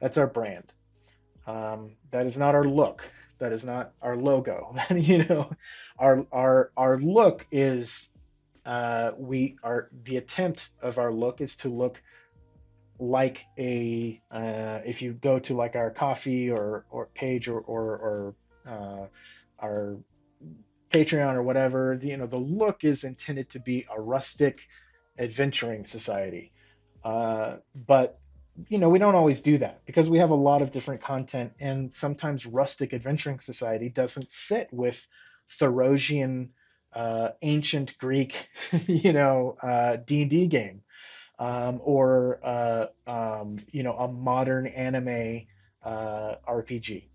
A: That's our brand. Um, that is not our look. That is not our logo. (laughs) You know our our our look is uh, we are the attempt of our look is to look like a uh, if you go to like our Ko-fi or or page or or, or uh, our patreon or whatever the, you know the look is intended to be a rustic adventuring society. Uh, but you know, we don't always do that because we have a lot of different content, and sometimes rustic adventuring society doesn't fit with Therosian, uh, ancient Greek, (laughs) you know, uh, D and D game, um, or uh, um, you know, a modern anime uh, RPG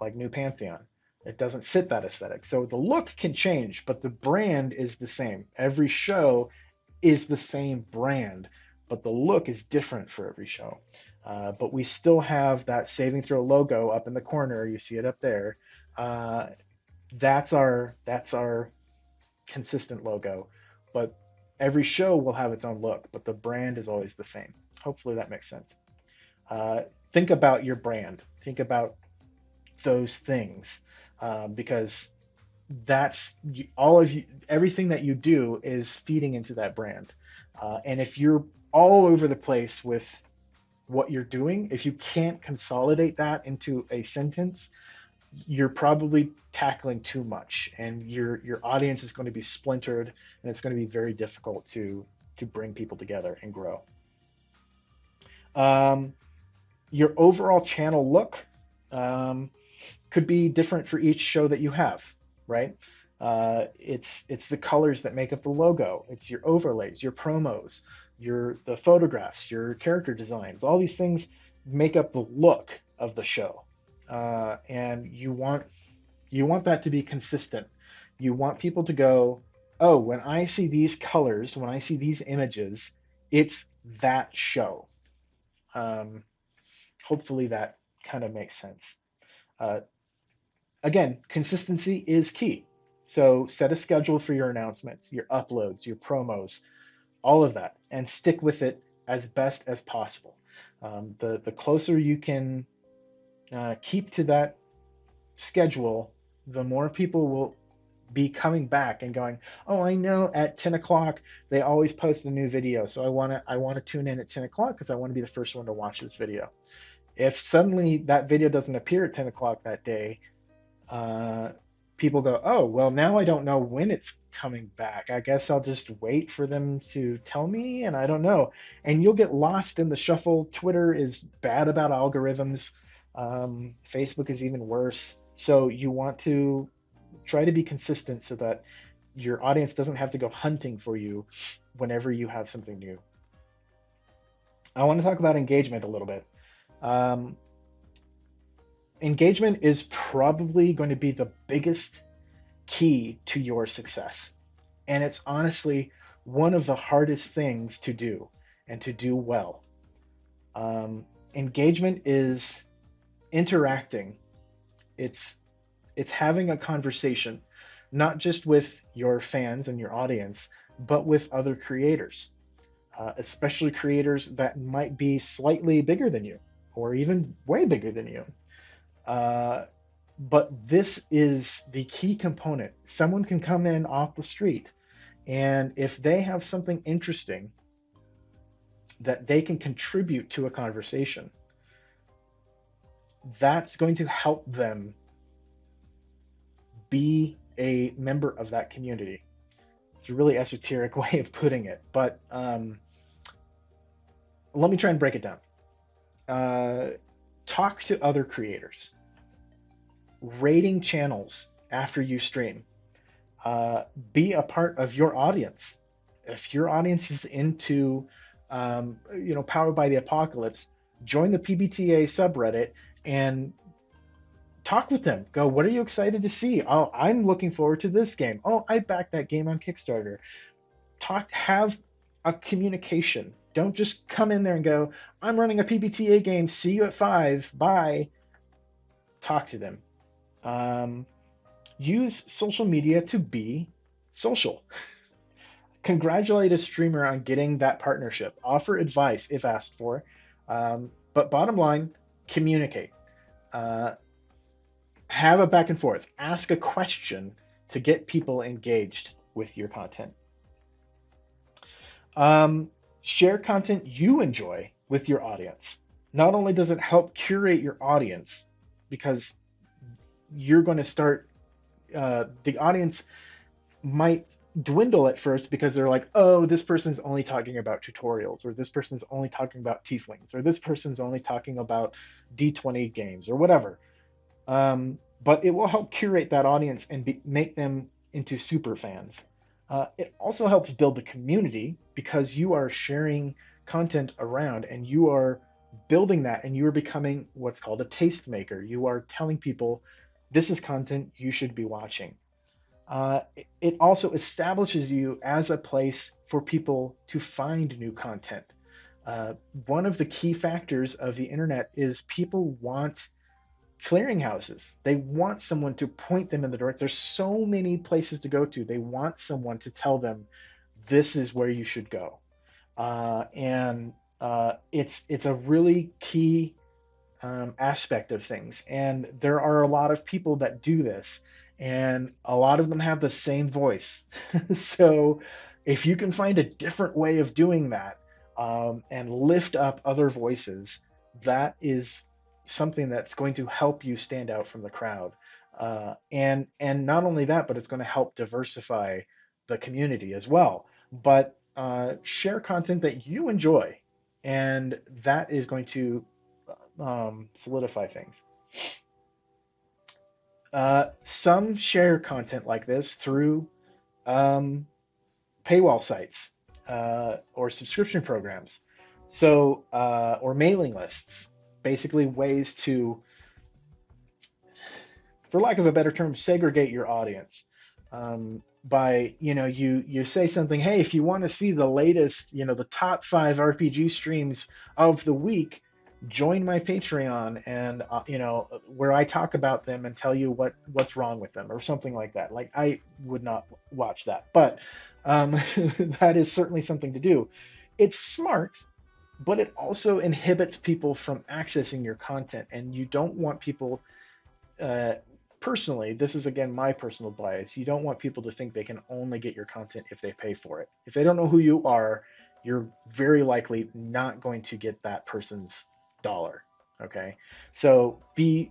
A: like New Pantheon. It doesn't fit that aesthetic. So the look can change, but the brand is the same. Every show is the same brand, but the look is different for every show. Uh, but we still have that saving throw logo up in the corner. You see it up there. Uh, that's our that's our consistent logo. But every show will have its own look, but the brand is always the same. Hopefully that makes sense. Uh, think about your brand. Think about those things uh, because that's all of you. Everything that you do is feeding into that brand. Uh, and if you're all over the place with what you're doing, if you can't consolidate that into a sentence, you're probably tackling too much and your your audience is going to be splintered and it's going to be very difficult to to bring people together and grow. Um, your overall channel look um, could be different for each show that you have right? Uh, it's it's the colors that make up the logo. It's your overlays your promos your the photographs your character designs all these things make up the look of the show uh, and you want you want that to be consistent. You want people to go, oh, when I see these colors, when I see these images, it's that show. Um, hopefully that kind of makes sense. Uh, again, consistency is key. So set a schedule for your announcements, your uploads, your promos, all of that, and stick with it as best as possible. Um, the the closer you can uh, keep to that schedule, the more people will be coming back and going, "Oh, I know at 10 o'clock they always post a new video, so I want to I want to tune in at 10 o'clock because I want to be the first one to watch this video." If suddenly that video doesn't appear at 10 o'clock that day, uh, people go, "Oh, well now I don't know when it's coming back. I guess I'll just wait for them to tell me, and I don't know." And you'll get lost in the shuffle. Twitter is bad about algorithms. Um, Facebook is even worse. So you want to try to be consistent so that your audience doesn't have to go hunting for you whenever you have something new. I want to talk about engagement a little bit. Um, engagement is probably going to be the biggest key to your success. And it's honestly one of the hardest things to do and to do well. Um, engagement is interacting it's it's having a conversation not just with your fans and your audience but with other creators uh, especially creators that might be slightly bigger than you or even way bigger than you uh, but this is the key component someone can come in off the street and if they have something interesting that they can contribute to a conversation that's going to help them be a member of that community. It's a really esoteric (laughs) way of putting it, but um, let me try and break it down. Uh, talk to other creators, rating channels after you stream, uh, be a part of your audience. If your audience is into, um, you know, powered by the apocalypse, join the PBTA subreddit and talk with them. Go, what are you excited to see? Oh, I'm looking forward to this game. Oh, I backed that game on Kickstarter. Talk, have a communication. Don't just come in there and go, I'm running a PBTA game. See you at five. Bye. Talk to them. Um, use social media to be social. (laughs) Congratulate a streamer on getting that partnership. Offer advice if asked for. Um, but bottom line, communicate. Uh, have a back and forth. Ask a question to get people engaged with your content. Um, share content you enjoy with your audience. Not only does it help curate your audience, because you're going to start, uh, the audience might dwindle at first because they're like, oh, this person's only talking about tutorials, or this person's only talking about tieflings, or this person's only talking about D20 games, or whatever. Um, but it will help curate that audience and be, make them into super fans. Uh, it also helps build the community because you are sharing content around and you are building that and you are becoming what's called a tastemaker. You are telling people this is content you should be watching. Uh, it also establishes you as a place for people to find new content. Uh, one of the key factors of the internet is people want clearinghouses. They want someone to point them in the direction. There's so many places to go to. They want someone to tell them this is where you should go. Uh, and uh, it's it's a really key um, aspect of things. And there are a lot of people that do this, and a lot of them have the same voice. (laughs) so if you can find a different way of doing that um, and lift up other voices, that is something that's going to help you stand out from the crowd. Uh, and and not only that, but it's going to help diversify the community as well. But uh, share content that you enjoy, and that is going to um, solidify things. Uh, some share content like this through um, paywall sites uh, or subscription programs, so uh, or mailing lists. Basically, ways to, for lack of a better term, segregate your audience. Um, by you know you you say something hey if you want to see the latest you know the top five rpg streams of the week join my Patreon and uh, you know where I talk about them and tell you what what's wrong with them or something like that. Like I would not watch that, but um, (laughs) that is certainly something to do. It's smart, but it also inhibits people from accessing your content, and you don't want people. Uh, personally, this is again my personal bias. You don't want people to think they can only get your content if they pay for it. If they don't know who you are, you're very likely not going to get that person's dollar. Okay, so be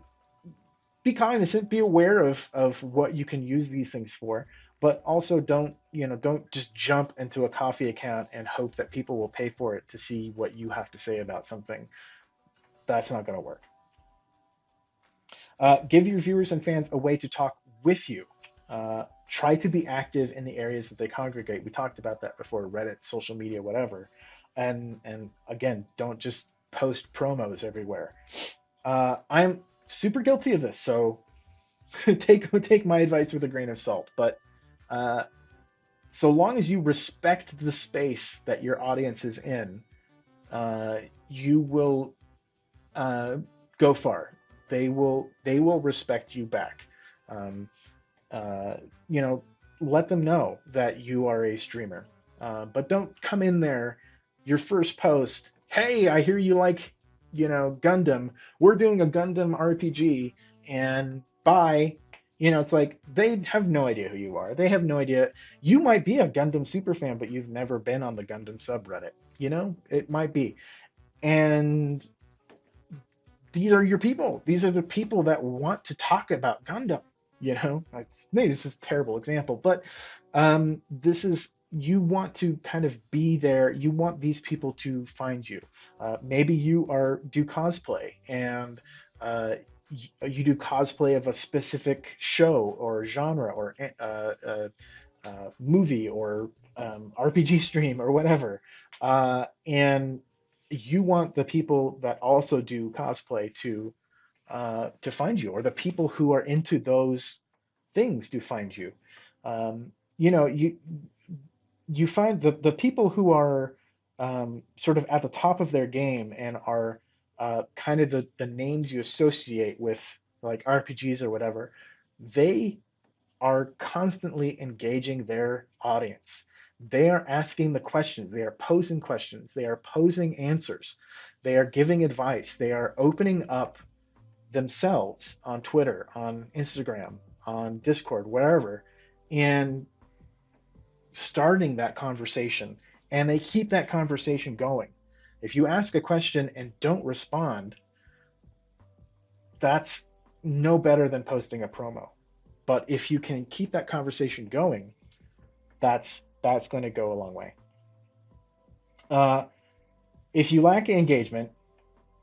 A: be cognizant, be aware of of what you can use these things for, but also don't you know don't just jump into a Ko-fi account and hope that people will pay for it to see what you have to say about something. That's not going to work. Uh, give your viewers and fans a way to talk with you. Uh, try to be active in the areas that they congregate. We talked about that before, Reddit, social media, whatever. And and again, don't just post promos everywhere. Uh, I'm super guilty of this, so (laughs) take take my advice with a grain of salt. But uh, so long as you respect the space that your audience is in, uh, you will uh, go far. They will they will respect you back. Um, uh, you know, let them know that you are a streamer, uh, but don't come in there your first post hey, I hear you like, you know, Gundam. We're doing a Gundam RPG, and bye. You know, it's like they have no idea who you are. They have no idea. You might be a Gundam super fan, but you've never been on the Gundam subreddit. You know, it might be. And these are your people. These are the people that want to talk about Gundam. You know, maybe this is a terrible example, but um, this is you want to kind of be there you want these people to find you uh, maybe you are do cosplay and uh, you, do cosplay of a specific show or genre or eh, uh, uh, uh, movie or um, rpg stream or whatever. Uh, and you want the people that also do cosplay to to find you or the people who are into those things to find you. Um, you know you you find the the people who are um, sort of at the top of their game and are uh, kind of the the names you associate with like RPGs or whatever, they are constantly engaging their audience. They are asking the questions, they are posing questions, they are posing answers, they are giving advice, they are opening up themselves on Twitter, on Instagram, on Discord, wherever, and starting that conversation. And they keep that conversation going. If you ask a question and don't respond, that's no better than posting a promo. But if you can keep that conversation going, that's that's going to go a long way. Uh, if you lack engagement,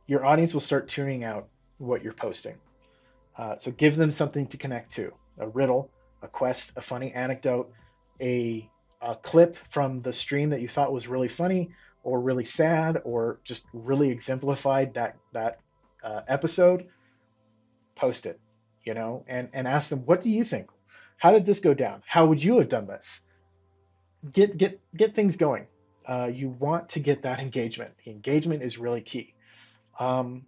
A: your audience will start tuning out what you're posting. Uh, so give them something to connect to: a riddle, a quest, a funny anecdote, a a clip from the stream that you thought was really funny or really sad or just really exemplified that that uh, episode, post it. you know, and, and ask them, what do you think? How did this go down? How would you have done this? Get get get things going. Uh, you want to get that engagement. engagement is really key. Um,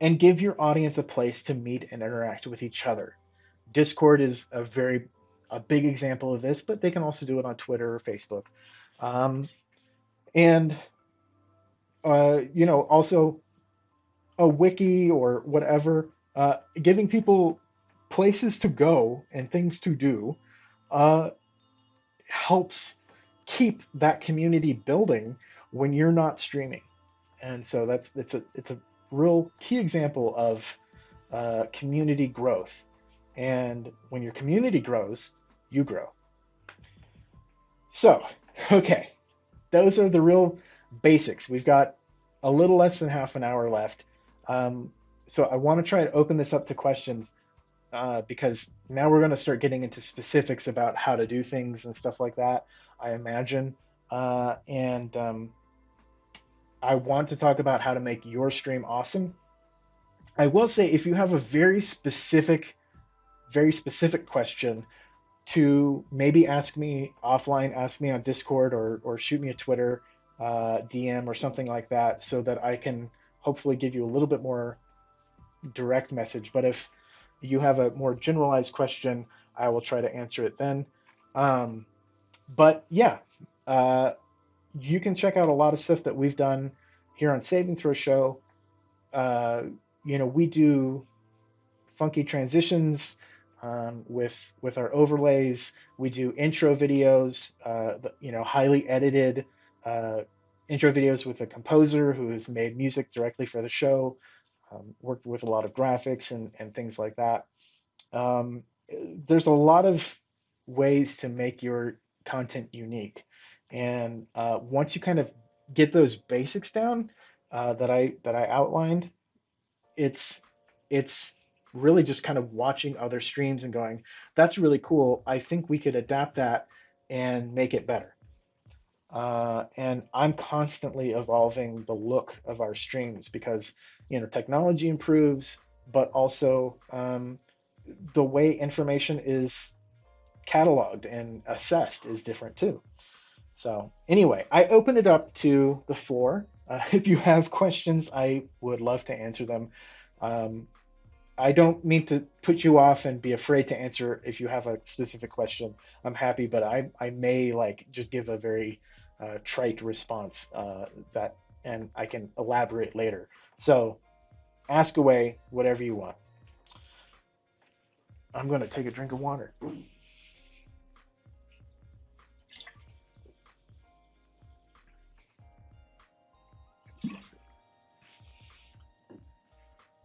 A: and give your audience a place to meet and interact with each other. Discord is a very a big example of this, but they can also do it on Twitter or Facebook. Um, and uh, you know, also a wiki or whatever, uh, giving people places to go and things to do uh, helps keep that community building when you're not streaming. And so that's it's a it's a real key example of uh, community growth. And when your community grows, you grow. So, (laughs) okay, those are the real basics. We've got a little less than half an hour left. Um, so I want to try to open this up to questions uh, because now we're going to start getting into specifics about how to do things and stuff like that, I imagine. Uh, and um, I want to talk about how to make your stream awesome. I will say if you have a very specific, very specific question to maybe ask me offline, ask me on Discord or, or shoot me a Twitter uh, DM or something like that so that I can hopefully give you a little bit more direct message. But if you have a more generalized question, I will try to answer it then. Um, but yeah, uh, you can check out a lot of stuff that we've done here on Saving Throw Show. Uh, you know, we do funky transitions um, with with our overlays. We do intro videos, uh, you know, highly edited uh, intro videos with a composer who has made music directly for the show. Um, worked with a lot of graphics and, and things like that. Um, there's a lot of ways to make your content unique. And uh, once you kind of get those basics down uh, that I that I outlined, it's it's really just kind of watching other streams and going, that's really cool. I think we could adapt that and make it better. Uh, and I'm constantly evolving the look of our streams because you know technology improves, but also um, the way information is cataloged and assessed is different too. So anyway, I open it up to the floor. Uh, (laughs) if you have questions, I would love to answer them. Um, I don't mean to put you off and be afraid to answer if you have a specific question. I'm happy, but I, I may like just give a very uh, trite response uh, that, and I can elaborate later. So ask away whatever you want. I'm going to take a drink of water.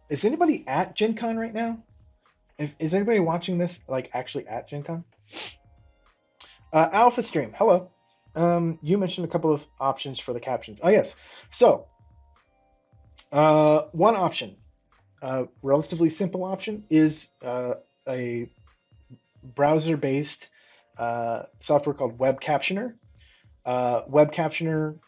A: Is anybody at Gen Con right now? If, is anybody watching this like actually at Gen Con? Uh, Alpha Stream, hello. Um, you mentioned a couple of options for the captions. Oh yes. So uh, one option, uh, relatively simple option, is uh, a browser-based uh, software called Web Captioner. Uh, Web Captioner,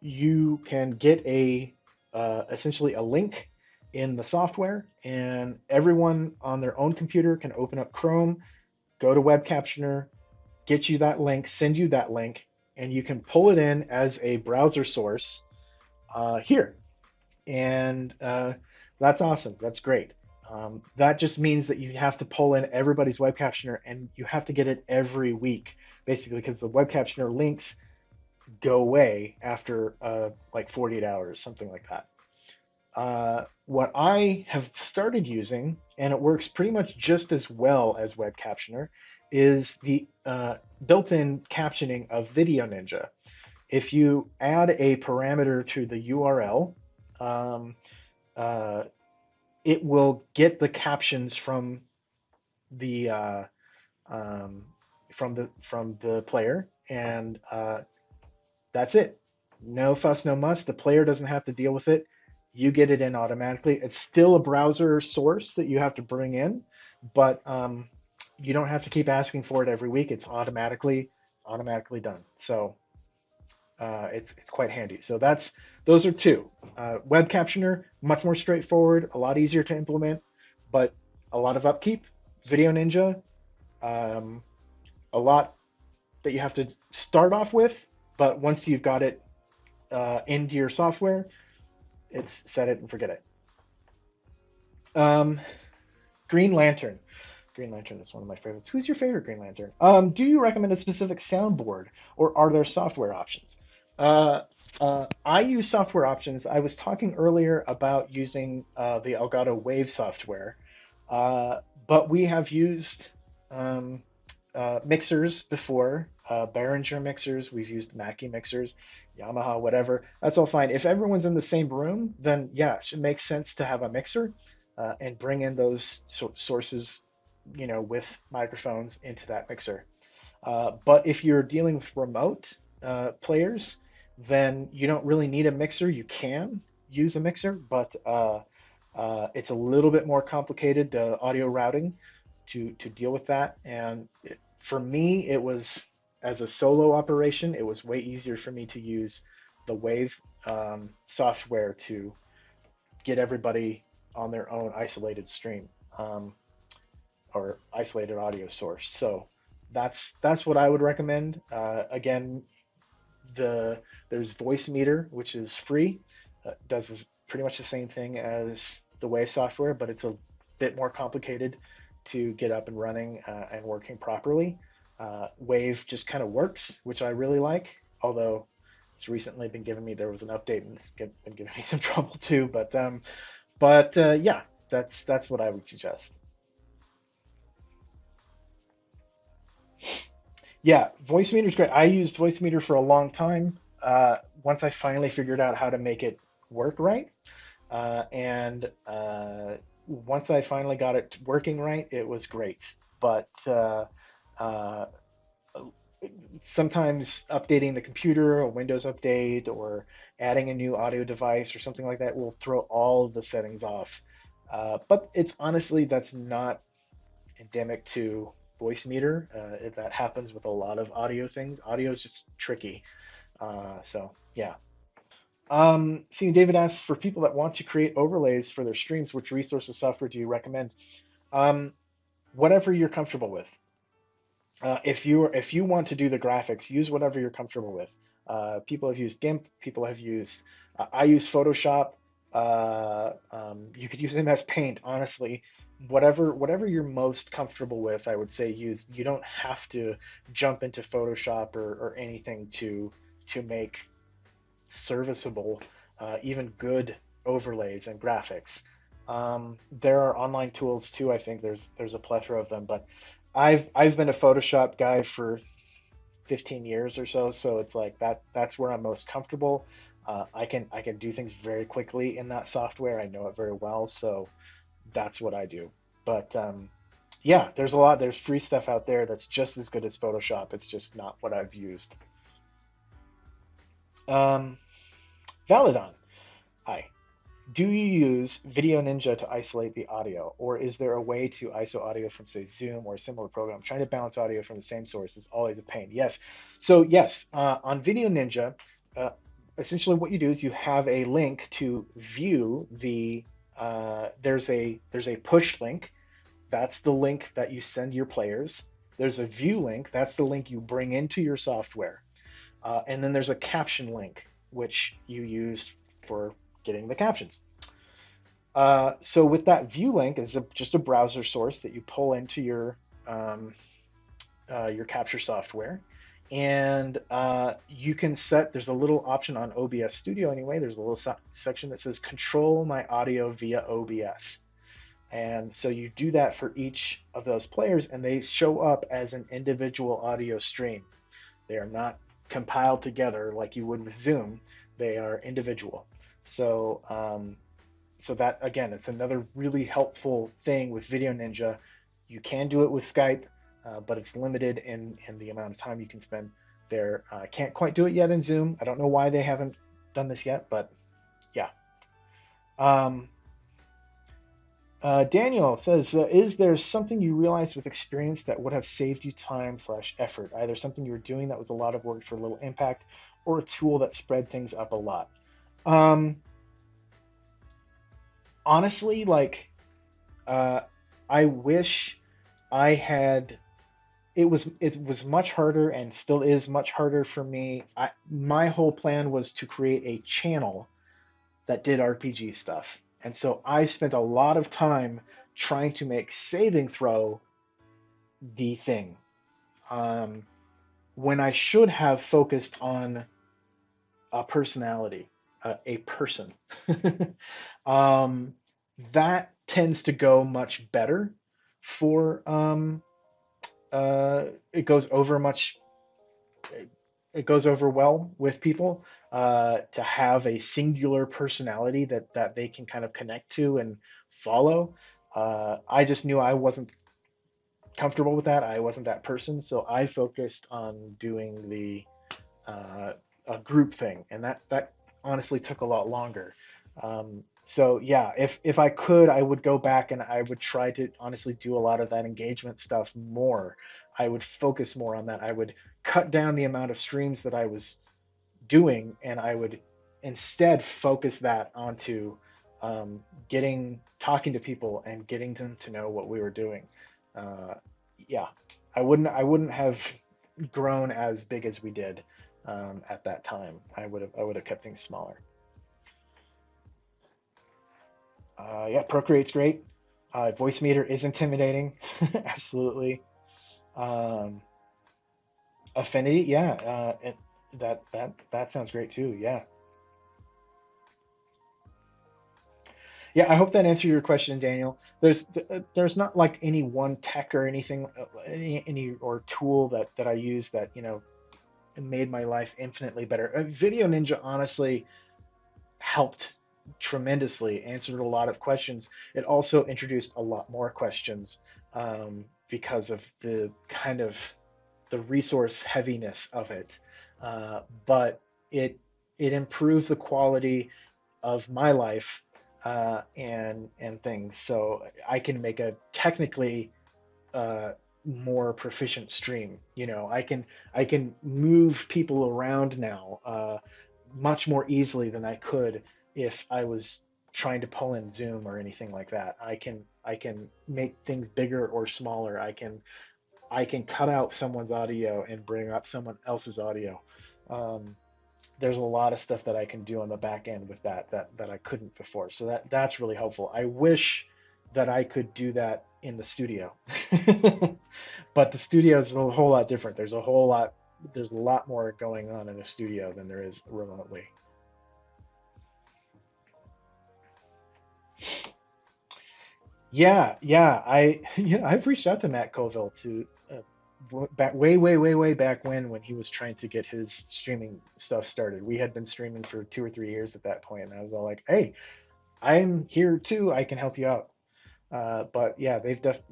A: you can get a uh, essentially a link in the software, and everyone on their own computer can open up Chrome, go to Web Captioner, get you that link, send you that link, and you can pull it in as a browser source uh, here. And uh, that's awesome. That's great. Um, that just means that you have to pull in everybody's web captioner and you have to get it every week, basically, because the web captioner links go away after uh, like 48 hours, something like that. Uh, what I have started using, and it works pretty much just as well as Web Captioner, is the uh, built-in captioning of VDO.Ninja. If you add a parameter to the URL, um, uh, it will get the captions from the uh, um, from the from the player, and uh, that's it. No fuss, no muss. The player doesn't have to deal with it. You get it in automatically. It's still a browser source that you have to bring in, but um, you don't have to keep asking for it every week. It's automatically it's automatically done. So uh, it's it's quite handy. So that's those are two. Uh, web captioner much more straightforward, a lot easier to implement, but a lot of upkeep. VDO.Ninja, um, a lot that you have to start off with, but once you've got it uh, into your software, it's set it and forget it. Um, Green Lantern. Green Lantern is one of my favorites. Who's your favorite Green Lantern? Um, do you recommend a specific soundboard, or are there software options? Uh, uh, I use software options. I was talking earlier about using uh, the Elgato Wave software, uh, but we have used um, uh, mixers before, uh, Behringer mixers. We've used Mackie mixers, Yamaha, whatever. That's all fine. If everyone's in the same room, then yeah, it makes sense to have a mixer and bring in those so- sources you know, with microphones into that mixer. Uh, but if you're dealing with remote uh, players, then you don't really need a mixer. You can use a mixer, but uh, uh it's a little bit more complicated, the audio routing to, to deal with that. And it, for me, it was, as a solo operation, it was way easier for me to use the Wave um, software to get everybody on their own isolated stream. Um, or isolated audio source. So that's that's what I would recommend. Uh, again, the there's Voicemeeter, which is free, uh, does pretty much the same thing as the Wave software, but it's a bit more complicated to get up and running uh, and working properly. Uh, Wave just kind of works, which I really like. Although it's recently been giving me there was an update and it's been giving me (laughs) some trouble too. But um, but uh, yeah, that's that's what I would suggest. yeah, Voicemeeter is great. I used Voicemeeter for a long time. Uh, once I finally figured out how to make it work right, uh, and uh, once I finally got it working right, it was great. But uh, uh, sometimes updating the computer, a Windows update, or adding a new audio device or something like that will throw all of the settings off. Uh, but it's honestly that's not endemic to Voicemeeter. Uh, that happens with a lot of audio things. Audio is just tricky. Uh, so yeah. Um, seeing David asks for people that want to create overlays for their streams, which resources software do you recommend? Um, whatever you're comfortable with. Uh, if you if you want to do the graphics, use whatever you're comfortable with. Uh, people have used GIMP. People have used. Uh, I use Photoshop. Uh, um, you could use MS Paint. Honestly, whatever whatever you're most comfortable with i would say use you don't have to jump into photoshop or, or anything to to make serviceable uh, even good overlays and graphics um, there are online tools too i think there's there's a plethora of them but i've i've been a photoshop guy for 15 years or so so it's like that that's where i'm most comfortable uh, i can i can do things very quickly in that software i know it very well so that's what I do. But um, yeah, there's a lot. There's free stuff out there that's just as good as Photoshop. It's just not what I've used. Um, Validon, hi. Do you use VDO.Ninja to isolate the audio, or is there a way to ISO audio from, say, Zoom or a similar program? Trying to balance audio from the same source is always a pain. Yes. So yes, uh, on VDO.Ninja, uh, essentially what you do is you have a link to view the uh, there's a there's a push link. That's the link that you send your players. There's a view link. That's the link you bring into your software. Uh, and then there's a caption link, which you use for getting the captions. Uh, so with that view link, it's a, just a browser source that you pull into your um, uh, your capture software. And uh, you can set there's a little option on obs studio anyway. There's a little se- section that says control my audio via obs and so you do that for each of those players and they show up as an individual audio stream. They are not compiled together like you would with zoom they are individual so um, so that again it's another really helpful thing with VDO.Ninja you can do it with skype uh, but it's limited in, in the amount of time you can spend there. I uh, can't quite do it yet in Zoom. I don't know why they haven't done this yet, but yeah. Um, uh, Daniel says, uh, "Is there something you realized with experience that would have saved you time slash effort? Either something you were doing that was a lot of work for a little impact, or a tool that spread things up a lot." Um, honestly, like, uh, I wish I had it was it was much harder and still is much harder for me. I, my whole plan was to create a channel that did RPG stuff. And so I spent a lot of time trying to make saving throw the thing. Um, when I should have focused on a personality, uh, a person. (laughs) um, that tends to go much better for um, uh, it goes over much it goes over well with people uh, to have a singular personality that that they can kind of connect to and follow. Uh, i just knew i wasn't comfortable with that. I wasn't that person. So i focused on doing the uh, a group thing. And that that honestly took a lot longer. Um, so yeah, if if I could, I would go back and I would try to honestly do a lot of that engagement stuff more. I would focus more on that. I would cut down the amount of streams that I was doing, and I would instead focus that onto um, getting talking to people and getting them to know what we were doing. Uh, yeah, I wouldn't I wouldn't have grown as big as we did um, at that time. I would have I would have kept things smaller. Uh, yeah, Procreate's great. Uh, Voicemeeter is intimidating, (laughs) absolutely. Um, Affinity, yeah, uh, it, that that that sounds great too. Yeah. Yeah, I hope that answered your question, Daniel. There's there's not like any one tech or anything, uh, any, any or tool that that I use that you know made my life infinitely better. Uh, VDO.Ninja honestly helped tremendously, answered a lot of questions. It also introduced a lot more questions um, because of the kind of the resource heaviness of it. Uh, but it it improved the quality of my life uh, and and things. So I can make a technically uh, more proficient stream. You know, I can I can move people around now uh, much more easily than I could if I was trying to pull in Zoom or anything like that. I can I can make things bigger or smaller. I can I can cut out someone's audio and bring up someone else's audio. Um, there's a lot of stuff that I can do on the back end with that that that I couldn't before. So that that's really helpful. I wish that I could do that in the studio, (laughs) but the studio is a whole lot different. There's a whole lot there's a lot more going on in a studio than there is remotely. Yeah, yeah. I (laughs) yeah, I've reached out to Matt Colville to back way, way, way, way back when when he was trying to get his streaming stuff started. We had been streaming for two or three years at that point, and I was all like, "Hey, I'm here too. I can help you out." Uh, but yeah, they've def.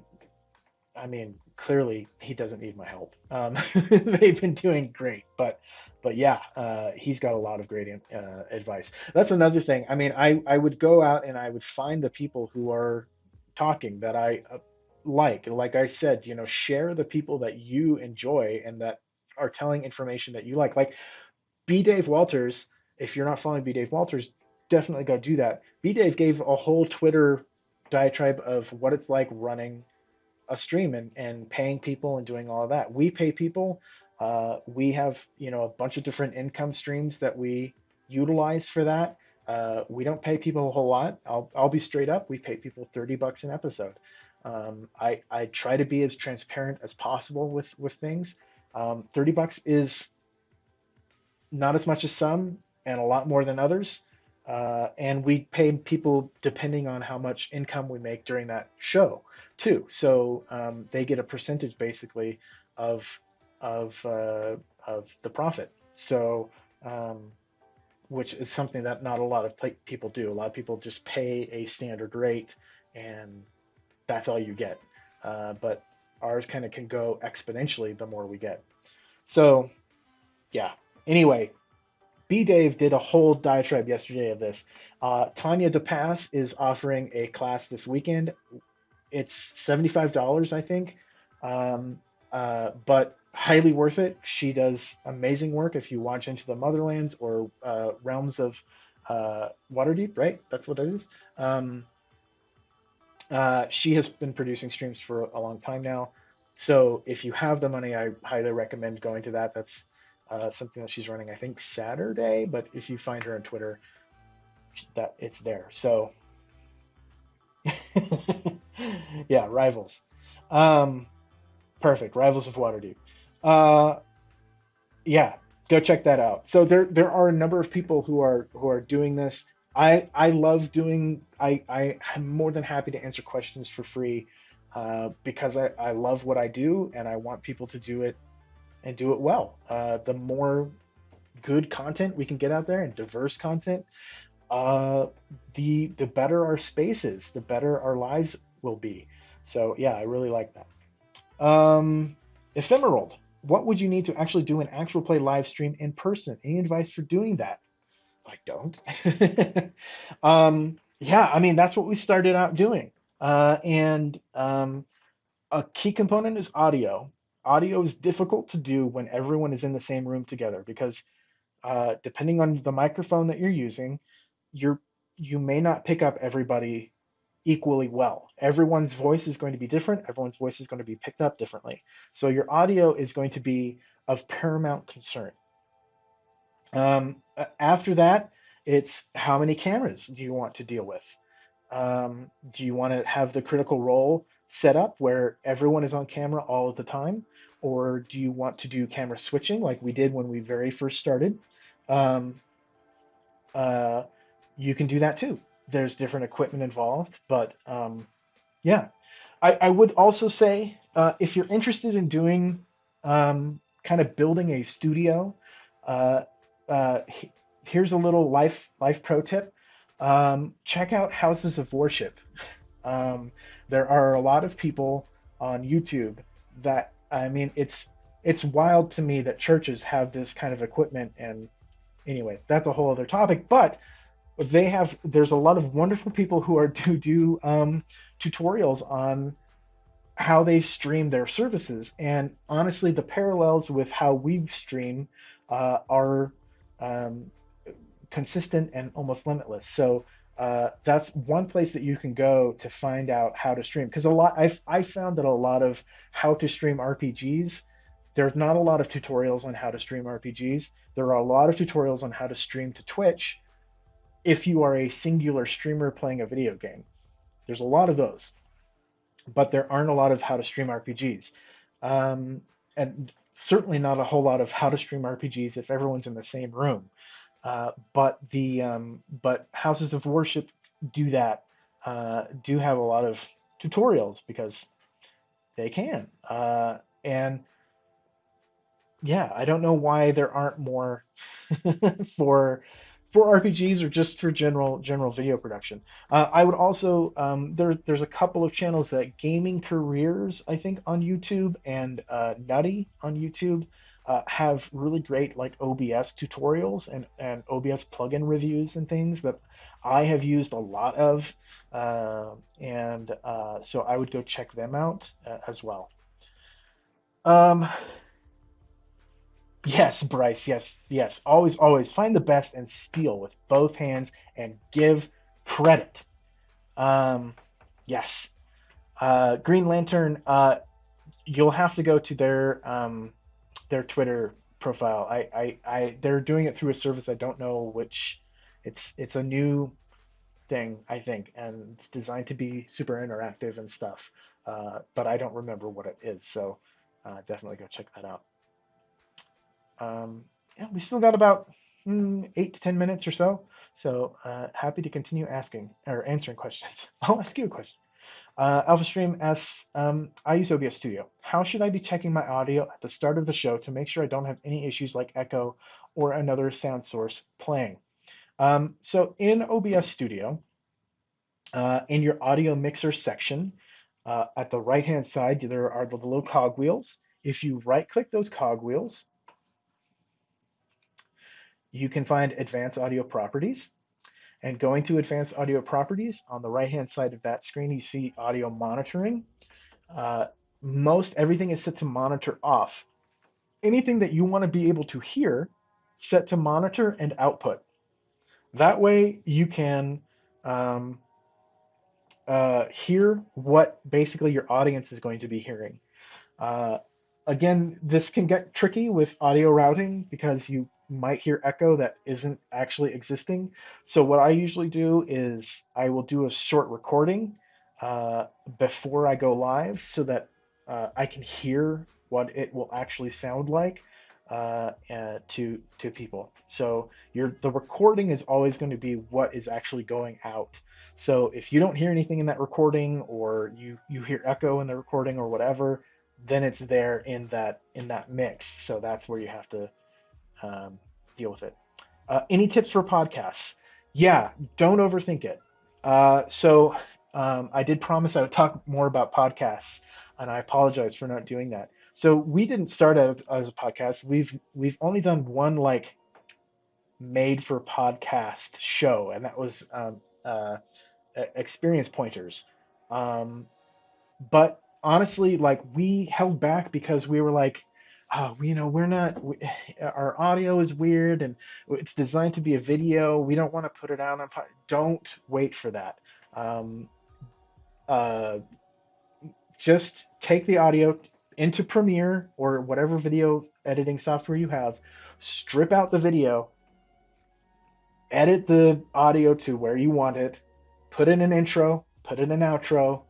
A: I mean, clearly he doesn't need my help. Um, (laughs) they've been doing great, but but yeah, uh, he's got a lot of great uh, advice. That's another thing. I mean, I I would go out and I would find the people who are talking that I uh, like. Like I said, you know, share the people that you enjoy and that are telling information that you like. Like B. Dave Walters, if you're not following B. Dave Walters, definitely go do that. B. Dave gave a whole Twitter diatribe of what it's like running a stream and, and paying people and doing all of that. We pay people. Uh, we have, you know, a bunch of different income streams that we utilize for that. Uh, we don't pay people a whole lot. I'll, I'll be straight up. We pay people 30 bucks an episode. Um, I, I try to be as transparent as possible with, with things. Um, 30 bucks is not as much as some and a lot more than others. Uh, and we pay people depending on how much income we make during that show too. So um, they get a percentage basically of, of, uh, of the profit. So um, which is something that not a lot of people do. A lot of people just pay a standard rate and that's all you get. Uh, but ours kind of can go exponentially the more we get. So, yeah. Anyway, B Dave did a whole diatribe yesterday of this. Uh, Tanya DePass is offering a class this weekend. It's $75, I think. Um, uh, but highly worth it. She does amazing work. If you watch Into the Motherlands or uh, Realms of uh, Waterdeep, right? That's what it is. Um, Uh, she has been producing streams for a long time now. So if you have the money, I highly recommend going to that. That's uh, something that she's running, I think Saturday. But if you find her on Twitter, that it's there. So (laughs) yeah, rivals. Um, perfect. Rivals of Waterdeep. Uh, yeah, go check that out. So there there are a number of people who are who are doing this. I I love doing. I I am more than happy to answer questions for free uh, because I I love what I do and I want people to do it and do it well. Uh, the more good content we can get out there and diverse content, uh, the the better our spaces, the better our lives will be. So yeah, I really like that. Um, Ephemerald, what would you need to actually do an actual play live stream in person? Any advice for doing that? I don't. (laughs) um, yeah, I mean that's what we started out doing, uh, and um, a key component is audio. Audio is difficult to do when everyone is in the same room together because uh, depending on the microphone that you're using, you're you may not pick up everybody equally well. Everyone's voice is going to be different. Everyone's voice is going to be picked up differently. So your audio is going to be of paramount concern. Um, after that, it's how many cameras do you want to deal with? Um, do you want to have the critical role set up where everyone is on camera all of the time? Or do you want to do camera switching like we did when we very first started? Um, uh, you can do that too. There's different equipment involved, but um, yeah. I, I, would also say uh, if you're interested in doing um, kind of building a studio, uh, uh, here's a little life life pro tip. Um, check out Houses of Worship. Um, there are a lot of people on YouTube that I mean it's it's wild to me that churches have this kind of equipment and anyway that's a whole other topic but they have there's a lot of wonderful people who are (laughs) to do um, tutorials on how they stream their services and honestly the parallels with how we stream uh, are um, consistent and almost limitless so uh, that's one place that you can go to find out how to stream because a lot I've, i found that a lot of how to stream rpgs there's not a lot of tutorials on how to stream rpgs there are a lot of tutorials on how to stream to twitch if you are a singular streamer playing a video game. There's a lot of those, but there aren't a lot of how to stream RPGs. Um, and certainly not a whole lot of how to stream RPGs if everyone's in the same room. Uh, but the um, but houses of worship do that uh, do have a lot of tutorials because they can uh, and yeah I don't know why there aren't more (laughs) for for RPGs or just for general general video production. Uh, I would also um, there there's a couple of channels that Gaming Careers I think on YouTube and uh, Nutty on YouTube uh, have really great like OBS tutorials and and OBS plugin reviews and things that I have used a lot of, uh, and uh, so I would go check them out uh, as well. Um, Yes, Bryce. Yes, yes. Always, always find the best and steal with both hands and give credit. Um, yes. Uh, Green Lantern. Uh, you'll have to go to their um, their Twitter profile. I, I, I, they're doing it through a service. I don't know which. It's it's a new thing, I think, and it's designed to be super interactive and stuff. Uh, but I don't remember what it is. So uh, definitely go check that out. Um, yeah, we still got about mm, eight to 10 minutes or so. So uh, happy to continue asking or answering questions. (laughs) I'll ask you a question. Uh, AlphaStream asks, um, I use OBS Studio. How should I be checking my audio at the start of the show to make sure I don't have any issues like echo or another sound source playing? Um, so in OBS Studio, uh, in your audio mixer section, uh, at the right-hand side, there are the little cogwheels. If you right-click those cogwheels, you can find advanced audio properties. And going to advanced audio properties, on the right-hand side of that screen, you see audio monitoring. Uh, most everything is set to monitor off. Anything that you want to be able to hear, set to monitor and output. That way you can um, uh, hear what basically your audience is going to be hearing. Uh, again, this can get tricky with audio routing because you might hear echo that isn't actually existing. So what I usually do is I will do a short recording uh, before I go live so that uh, I can hear what it will actually sound like uh, to to people. So your the recording is always going to be what is actually going out. So if you don't hear anything in that recording, or you you hear echo in the recording, or whatever, then it's there in that in that mix. So that's where you have to um, deal with it. Uh, any tips for podcasts? Yeah, don't overthink it. Uh, so um, I did promise I would talk more about podcasts, and I apologize for not doing that. So we didn't start as, as a podcast. We've we've only done one like made for podcast show, and that was um, uh, experience pointers. Um, but honestly, like we held back because we were like, oh, you know, we're not. We, (sighs) our audio is weird, and it's designed to be a video. We don't want to put it out on. Don't wait for that. Um, uh, just take the audio, into Premiere or whatever video editing software you have, strip out the video, edit the audio to where you want it, put in an intro, put in an outro,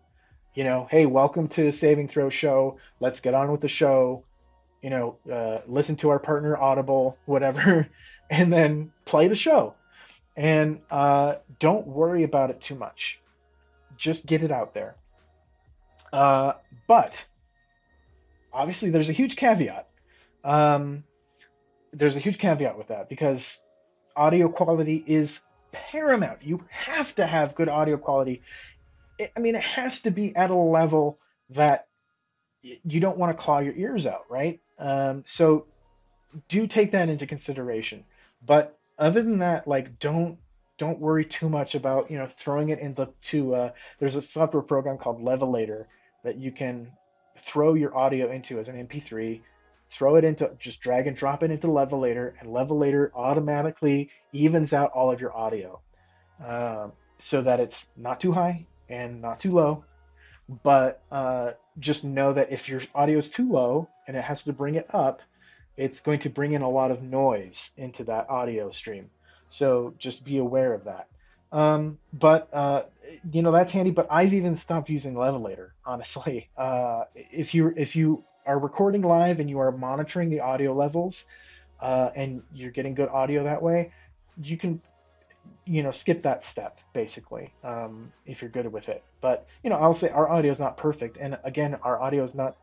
A: you know, hey, welcome to Saving Throw Show. Let's get on with the show. You know, uh, listen to our partner Audible, whatever, (laughs) and then play the show. And uh, don't worry about it too much. Just get it out there. Uh, but obviously there's a huge caveat. Um, there's a huge caveat with that because audio quality is paramount. You have to have good audio quality. I mean, it has to be at a level that you don't want to claw your ears out, right? Um, so do take that into consideration. But other than that, like don't don't worry too much about you know throwing it into to uh, there's a software program called Levelator that you can throw your audio into as an MP3, throw it into, just drag and drop it into Levelator, and Levelator automatically evens out all of your audio uh, so that it's not too high and not too low. But uh, just know that if your audio is too low and it has to bring it up, it's going to bring in a lot of noise into that audio stream. So just be aware of that. Um, but uh, you know that's handy. But I've even stopped using Levelator. (laughs) Honestly, uh, if you if you are recording live and you are monitoring the audio levels, uh, and you're getting good audio that way, you can you know skip that step basically um, if you're good with it. But you know I'll say our audio is not perfect, and again our audio is not.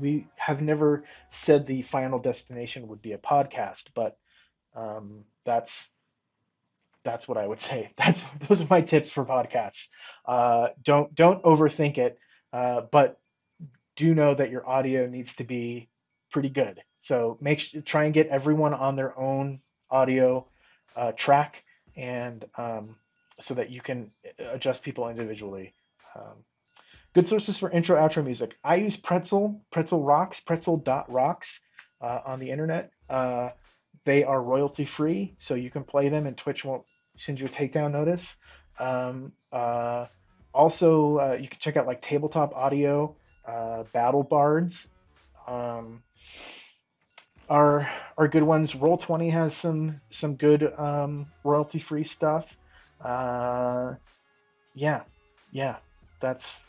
A: We have never said the final destination would be a podcast, but um, that's that's what I would (laughs) say. That's those are my tips for podcasts. Uh, don't don't overthink it, uh, but do know that your audio needs to be pretty good. So make try and get everyone on their own audio uh, track, and um, so that you can adjust people individually. Um, good sources for intro outro music. I use Pretzel, Pretzel Rocks, Pretzel dot rocks uh, on the internet. Uh, they are royalty free, so you can play them, and Twitch won't send you a takedown notice. Um, uh, also, uh, you can check out like Tabletop Audio, uh, Battle Bards. Um, are are good ones. Roll Twenty has some some good um, royalty free stuff. Uh, yeah, yeah, that's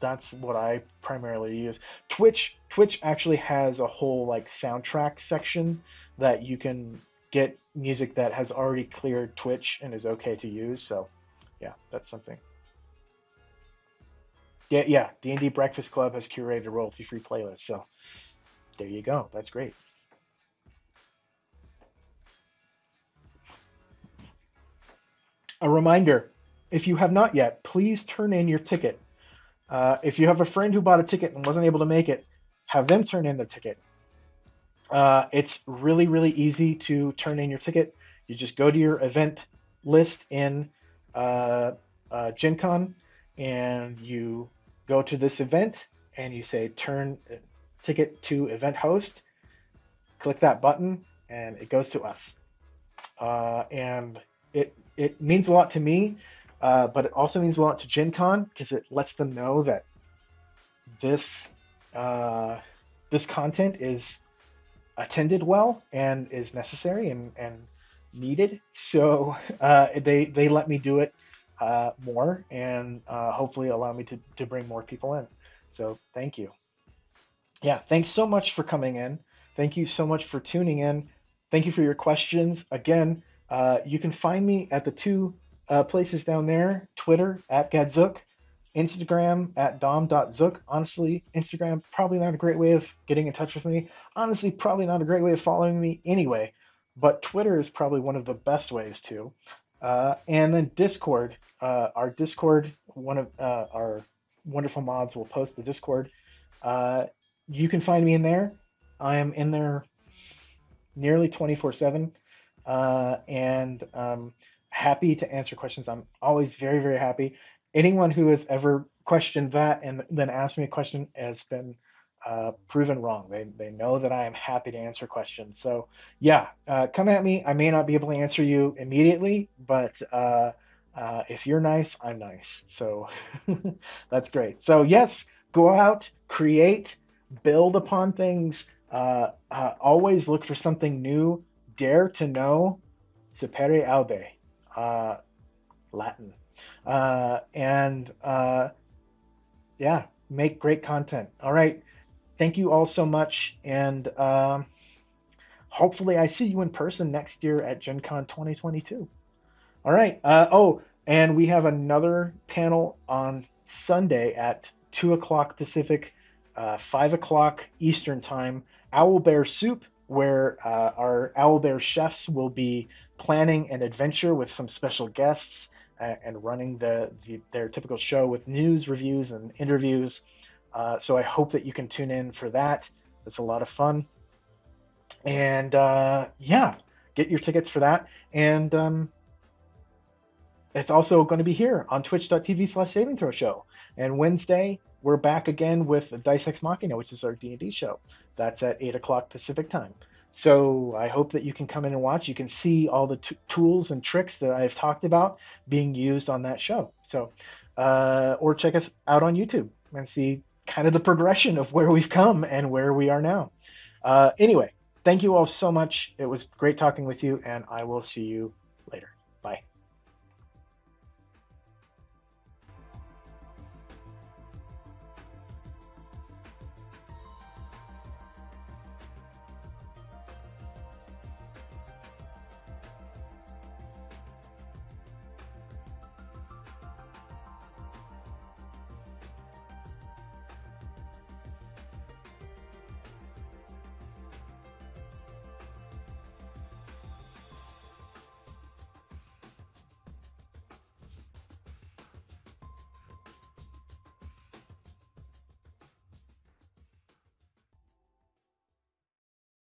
A: that's what I primarily use. Twitch Twitch actually has a whole like soundtrack section that you can get music that has already cleared Twitch and is okay to use. So, yeah, that's something. Yeah, yeah. D and D Breakfast Club has curated a royalty-free playlist. So, there you go. That's great. A reminder: if you have not yet, please turn in your ticket. Uh, if you have a friend who bought a ticket and wasn't able to make it, have them turn in their ticket. Uh, it's really, really easy to turn in your ticket. You just go to your event list in uh, uh, Gen Con and you go to this event and you say turn uh, ticket to event host. Click that button and it goes to us. Uh, and it, it means a lot to me uh, but it also means a lot to Gen Con because it lets them know that this uh, this content is attended well and is necessary and, and needed. So uh, they they let me do it uh, more and uh, hopefully allow me to, to bring more people in. So thank you. Yeah, thanks so much for coming in. Thank you so much for tuning in. Thank you for your questions. Again, uh, you can find me at the two uh, places down there Twitter at Gadzuk, Instagram at dom.zook. Honestly, Instagram, probably not a great way of getting in touch with me. Honestly, probably not a great way of following me anyway, but Twitter is probably one of the best ways to. Uh, and then Discord, uh, our Discord, one of uh, our wonderful mods will post the Discord. Uh, you can find me in there. I am in there nearly 24 7 uh, and um, happy to answer questions. I'm always very, very happy. Anyone who has ever questioned that and then asked me a question has been uh, proven wrong. They, they know that I am happy to answer questions. So, yeah, uh, come at me. I may not be able to answer you immediately, but uh, uh if you're nice, I'm nice. So, (laughs) that's great. So, yes, go out, create, build upon things, uh, uh, always look for something new, dare to know, sapere aude, Latin. and yeah, make great content. All right thank you all so much. And uh, hopefully, I see you in person next year at Gen Con 2022. All right. Uh, oh, and we have another panel on Sunday at 2 o'clock Pacific, uh, 5 o'clock Eastern Time. Owl Bear Soup, where uh, our Owl Bear chefs will be planning an adventure with some special guests uh, and running the, the, their typical show with news, reviews, and interviews. Uh, so I hope that you can tune in for that. It's a lot of fun. And uh, yeah, get your tickets for that. And um, it's also going to be here on twitch.tv slash saving throw show. And Wednesday, we're back again with Dice Ex Machina, which is our D&D show. That's at 8 o'clock Pacific time. So I hope that you can come in and watch. You can see all the t- tools and tricks that I've talked about being used on that show. So, uh, or check us out on YouTube and see kind of the progression of where we've come and where we are now. Uh, anyway, thank you all so much. It was great talking with you, and I will see you